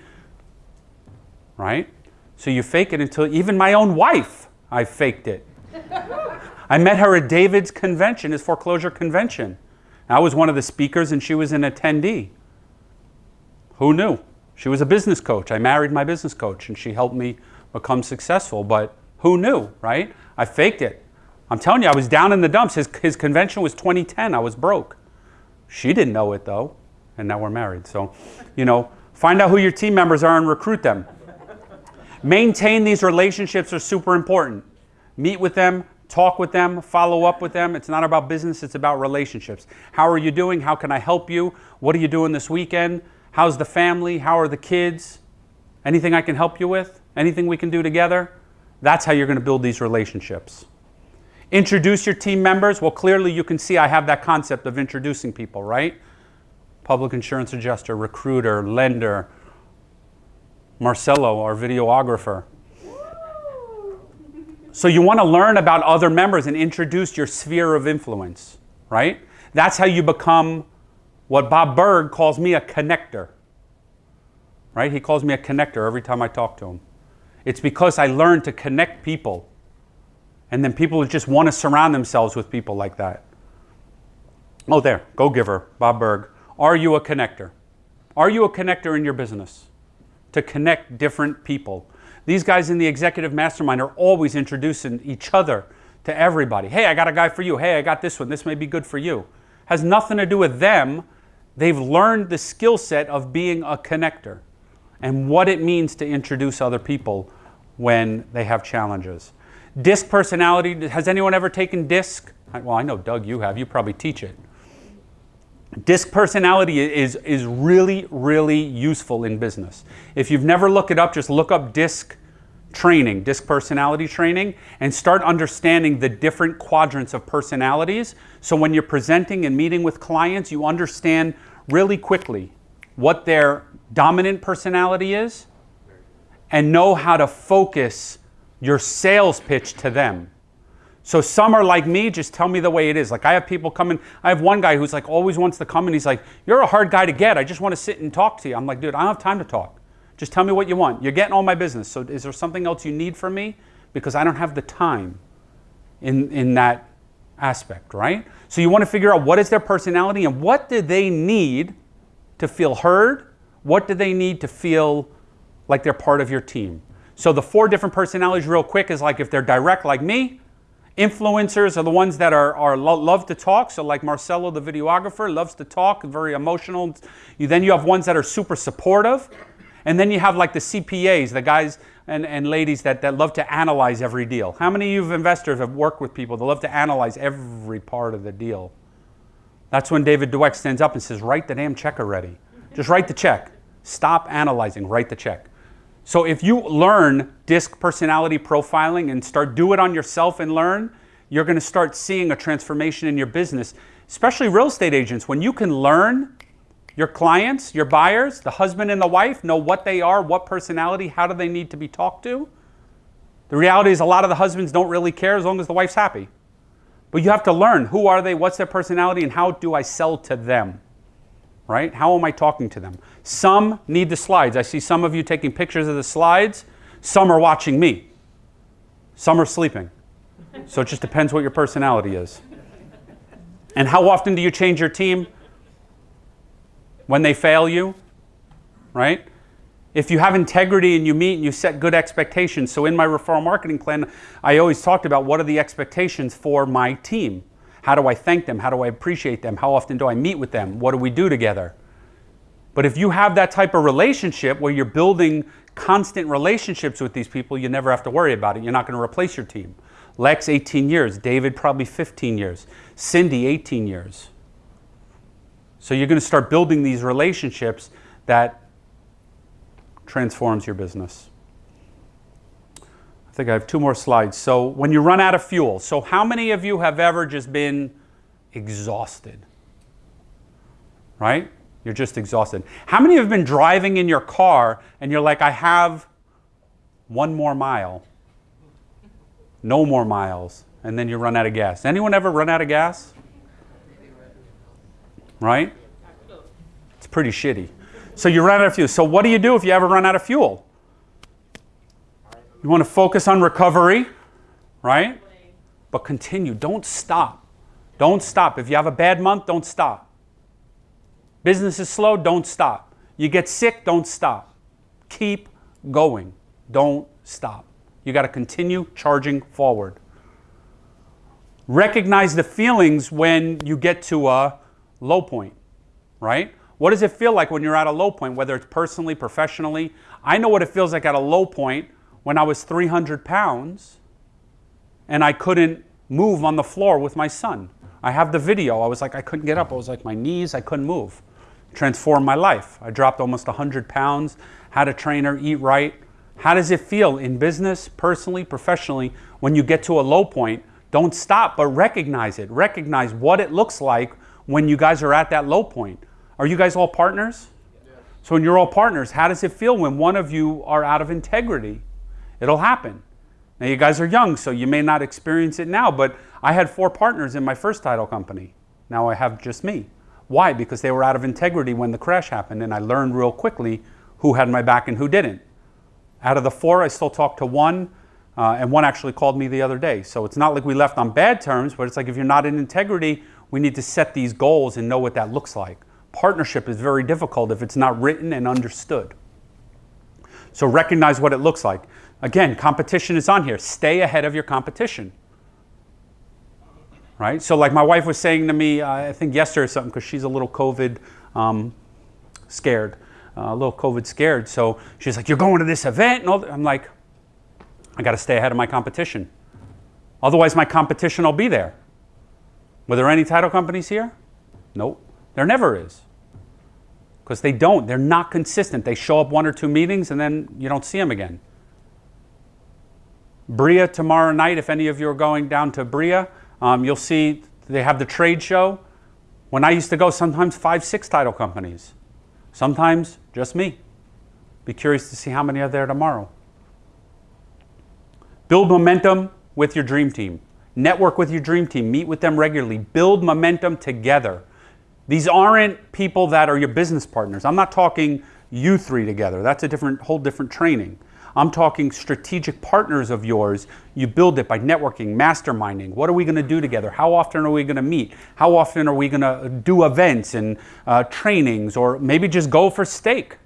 right? So you fake it until even my own wife, I faked it. [laughs] I met her at David's convention, his foreclosure convention. I was one of the speakers and she was an attendee. Who knew? She was a business coach. I married my business coach and she helped me become successful, but who knew, right? I faked it. I'm telling you, I was down in the dumps. His, his convention was 2010. I was broke. She didn't know it though, and now we're married. So, you know, find out who your team members are and recruit them. Maintain these relationships are super important. Meet with them, talk with them, follow up with them. It's not about business, it's about relationships. How are you doing? How can I help you? What are you doing this weekend? How's the family? How are the kids? Anything I can help you with? Anything we can do together? That's how you're going to build these relationships. Introduce your team members. Well, clearly you can see I have that concept of introducing people, right? Public insurance adjuster, recruiter, lender, Marcelo, our videographer. So you want to learn about other members and introduce your sphere of influence, right? That's how you become what Bob Burg calls me a connector. Right? He calls me a connector every time I talk to him. It's because I learned to connect people. And then people just want to surround themselves with people like that. Oh, there, go giver, Bob Burg. Are you a connector? Are you a connector in your business? To connect different people. These guys in the executive mastermind are always introducing each other to everybody. Hey, I got a guy for you. Hey, I got this one. This may be good for you. Has nothing to do with them. They've learned the skill set of being a connector and what it means to introduce other people when they have challenges. DISC personality, has anyone ever taken DISC? Well, I know Doug, you have. You probably teach it. DISC personality is, is really, really useful in business. If you've never looked it up, just look up DISC training, DISC personality training, and start understanding the different quadrants of personalities. So when you're presenting and meeting with clients, you understand really quickly what their dominant personality is and know how to focus your sales pitch to them. So some are like me, just tell me the way it is. Like I have people coming, I have one guy who's like always wants to come and he's like, You're a hard guy to get. I just want to sit and talk to you. I'm like, dude, I don't have time to talk. Just tell me what you want. You're getting all my business. So is there something else you need from me? Because I don't have the time in, in that aspect, right? So you want to figure out what is their personality and what do they need to feel heard? What do they need to feel like they're part of your team? So the four different personalities real quick is like if they're direct like me, Influencers are the ones that are, are lo love to talk. So like Marcelo, the videographer, loves to talk, very emotional. You, then you have ones that are super supportive. And then you have like the CPAs, the guys and, and ladies that, that love to analyze every deal. How many of you investors have worked with people that love to analyze every part of the deal? That's when David Dweck stands up and says, write the damn check already. Just write the check. Stop analyzing, write the check. So if you learn DISC personality profiling and start do it on yourself and learn, you're going to start seeing a transformation in your business, especially real estate agents. When you can learn your clients, your buyers, the husband and the wife, know what they are, what personality, how do they need to be talked to. The reality is a lot of the husbands don't really care as long as the wife's happy. But you have to learn who are they, what's their personality, and how do I sell to them right? How am I talking to them? Some need the slides. I see some of you taking pictures of the slides. Some are watching me. Some are sleeping. So it just depends what your personality is. And how often do you change your team? When they fail you, right? If you have integrity and you meet and you set good expectations. So in my referral marketing plan, I always talked about what are the expectations for my team. How do I thank them? How do I appreciate them? How often do I meet with them? What do we do together? But if you have that type of relationship where you're building constant relationships with these people, you never have to worry about it. You're not going to replace your team. Lex, 18 years. David, probably 15 years. Cindy, 18 years. So you're going to start building these relationships that transforms your business. I think I have two more slides. So when you run out of fuel, so how many of you have ever just been exhausted? Right? You're just exhausted. How many have been driving in your car and you're like, I have one more mile, no more miles, and then you run out of gas? Anyone ever run out of gas? Right? It's pretty shitty. So you run out of fuel. So what do you do if you ever run out of fuel? You want to focus on recovery, right? But continue. Don't stop. Don't stop. If you have a bad month, don't stop. Business is slow, don't stop. You get sick, don't stop. Keep going. Don't stop. You got to continue charging forward. Recognize the feelings when you get to a low point, right? What does it feel like when you're at a low point, whether it's personally, professionally? I know what it feels like at a low point when I was 300 pounds and I couldn't move on the floor with my son. I have the video. I was like, I couldn't get up. I was like, my knees, I couldn't move. Transformed my life. I dropped almost 100 pounds, had a trainer, eat right. How does it feel in business, personally, professionally, when you get to a low point? Don't stop, but recognize it. Recognize what it looks like when you guys are at that low point. Are you guys all partners? So when you're all partners, how does it feel when one of you are out of integrity? It'll happen. Now you guys are young, so you may not experience it now, but I had four partners in my first title company. Now I have just me. Why? Because they were out of integrity when the crash happened, and I learned real quickly who had my back and who didn't. Out of the four, I still talk to one, uh, and one actually called me the other day. So it's not like we left on bad terms, but it's like if you're not in integrity, we need to set these goals and know what that looks like. Partnership is very difficult if it's not written and understood. So recognize what it looks like. Again, competition is on here. Stay ahead of your competition. Right? So, like my wife was saying to me, uh, I think yesterday or something, because she's a little COVID um, scared, uh, a little COVID scared. So she's like, You're going to this event? And all. I'm like, I got to stay ahead of my competition. Otherwise, my competition will be there. Were there any title companies here? Nope. There never is. Because they don't. They're not consistent. They show up one or two meetings and then you don't see them again. Bria tomorrow night, if any of you are going down to Bria, um, you'll see they have the trade show. When I used to go, sometimes five, six title companies. Sometimes just me. Be curious to see how many are there tomorrow. Build momentum with your dream team. Network with your dream team. Meet with them regularly. Build momentum together. These aren't people that are your business partners. I'm not talking you three together. That's a different, whole different training. I'm talking strategic partners of yours. You build it by networking, masterminding. What are we going to do together? How often are we going to meet? How often are we going to do events and uh, trainings, or maybe just go for steak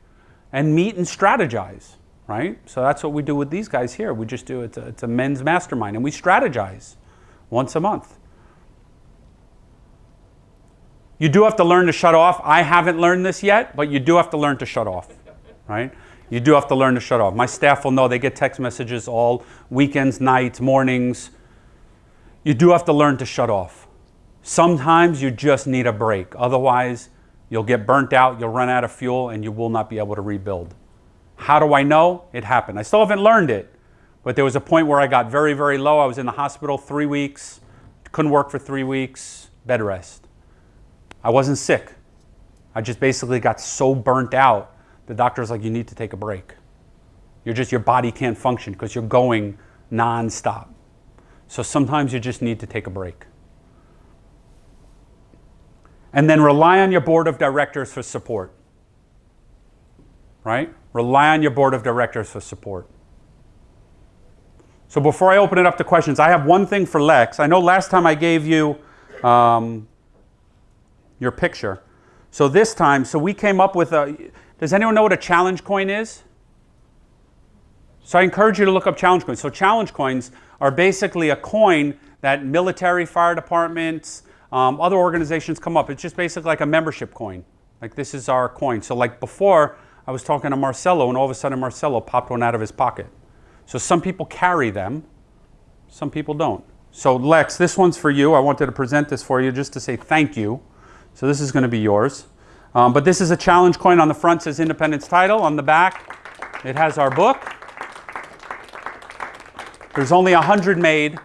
and meet and strategize? Right. So that's what we do with these guys here. We just do it's a, it's a men's mastermind, and we strategize once a month. You do have to learn to shut off. I haven't learned this yet, but you do have to learn to shut off, right? You do have to learn to shut off. My staff will know they get text messages all weekends, nights, mornings. You do have to learn to shut off. Sometimes you just need a break. Otherwise, you'll get burnt out, you'll run out of fuel, and you will not be able to rebuild. How do I know? It happened. I still haven't learned it, but there was a point where I got very, very low. I was in the hospital three weeks, couldn't work for three weeks, bed rest. I wasn't sick. I just basically got so burnt out the doctor's like, you need to take a break. You're just, your body can't function because you're going nonstop. So sometimes you just need to take a break. And then rely on your board of directors for support. Right? Rely on your board of directors for support. So before I open it up to questions, I have one thing for Lex. I know last time I gave you um, your picture. So this time, so we came up with a, does anyone know what a challenge coin is? So I encourage you to look up challenge coins. So challenge coins are basically a coin that military, fire departments, um, other organizations come up. It's just basically like a membership coin. Like this is our coin. So like before, I was talking to Marcelo, and all of a sudden Marcelo popped one out of his pocket. So some people carry them, some people don't. So Lex, this one's for you. I wanted to present this for you just to say thank you. So this is going to be yours. Um, but this is a challenge coin. On the front says Independence Title. On the back, it has our book. There's only a hundred made,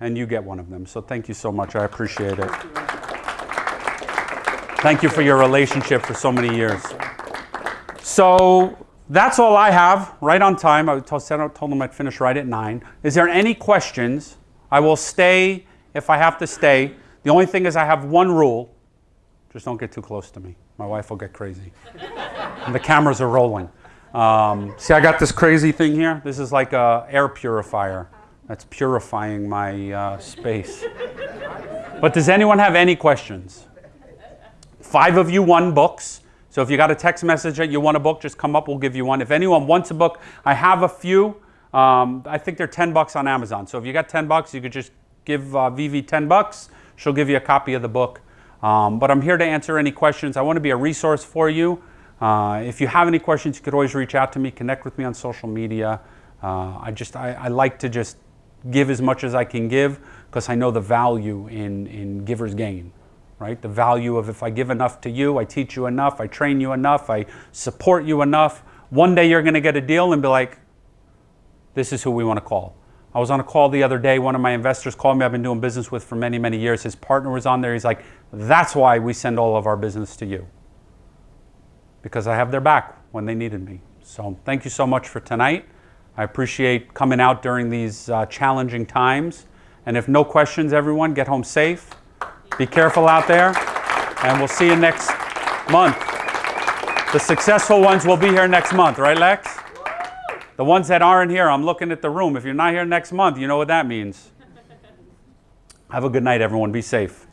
and you get one of them. So thank you so much. I appreciate it. Thank you for your relationship for so many years. So that's all I have. Right on time. I told, them I'd finish right at nine. Is there any questions? I will stay if I have to stay. The only thing is I have one rule. Just don't get too close to me. My wife will get crazy. and the cameras are rolling. Um, see, I got this crazy thing here. This is like a air purifier that's purifying my uh, space. but does anyone have any questions? Five of you won books. So if you got a text message that you want a book, just come up. We'll give you one. If anyone wants a book, I have a few. Um, I think they're 10 bucks on Amazon. So if you got 10 bucks, you could just give uh, Vivi 10 bucks. She'll give you a copy of the book. Um, but I'm here to answer any questions. I want to be a resource for you. Uh, if you have any questions, you could always reach out to me, connect with me on social media. Uh, I just I, I like to just give as much as I can give because I know the value in, in giver's gain, right? The value of if I give enough to you, I teach you enough, I train you enough, I support you enough. One day you're going to get a deal and be like, this is who we want to call. I was on a call the other day. One of my investors called me. I've been doing business with for many, many years. His partner was on there. He's like, that's why we send all of our business to you because I have their back when they needed me. So thank you so much for tonight. I appreciate coming out during these uh, challenging times. And if no questions, everyone, get home safe. Be careful out there. And we'll see you next month. The successful ones will be here next month, right, Lex? The ones that aren't here, I'm looking at the room. If you're not here next month, you know what that means. [laughs] Have a good night, everyone. Be safe.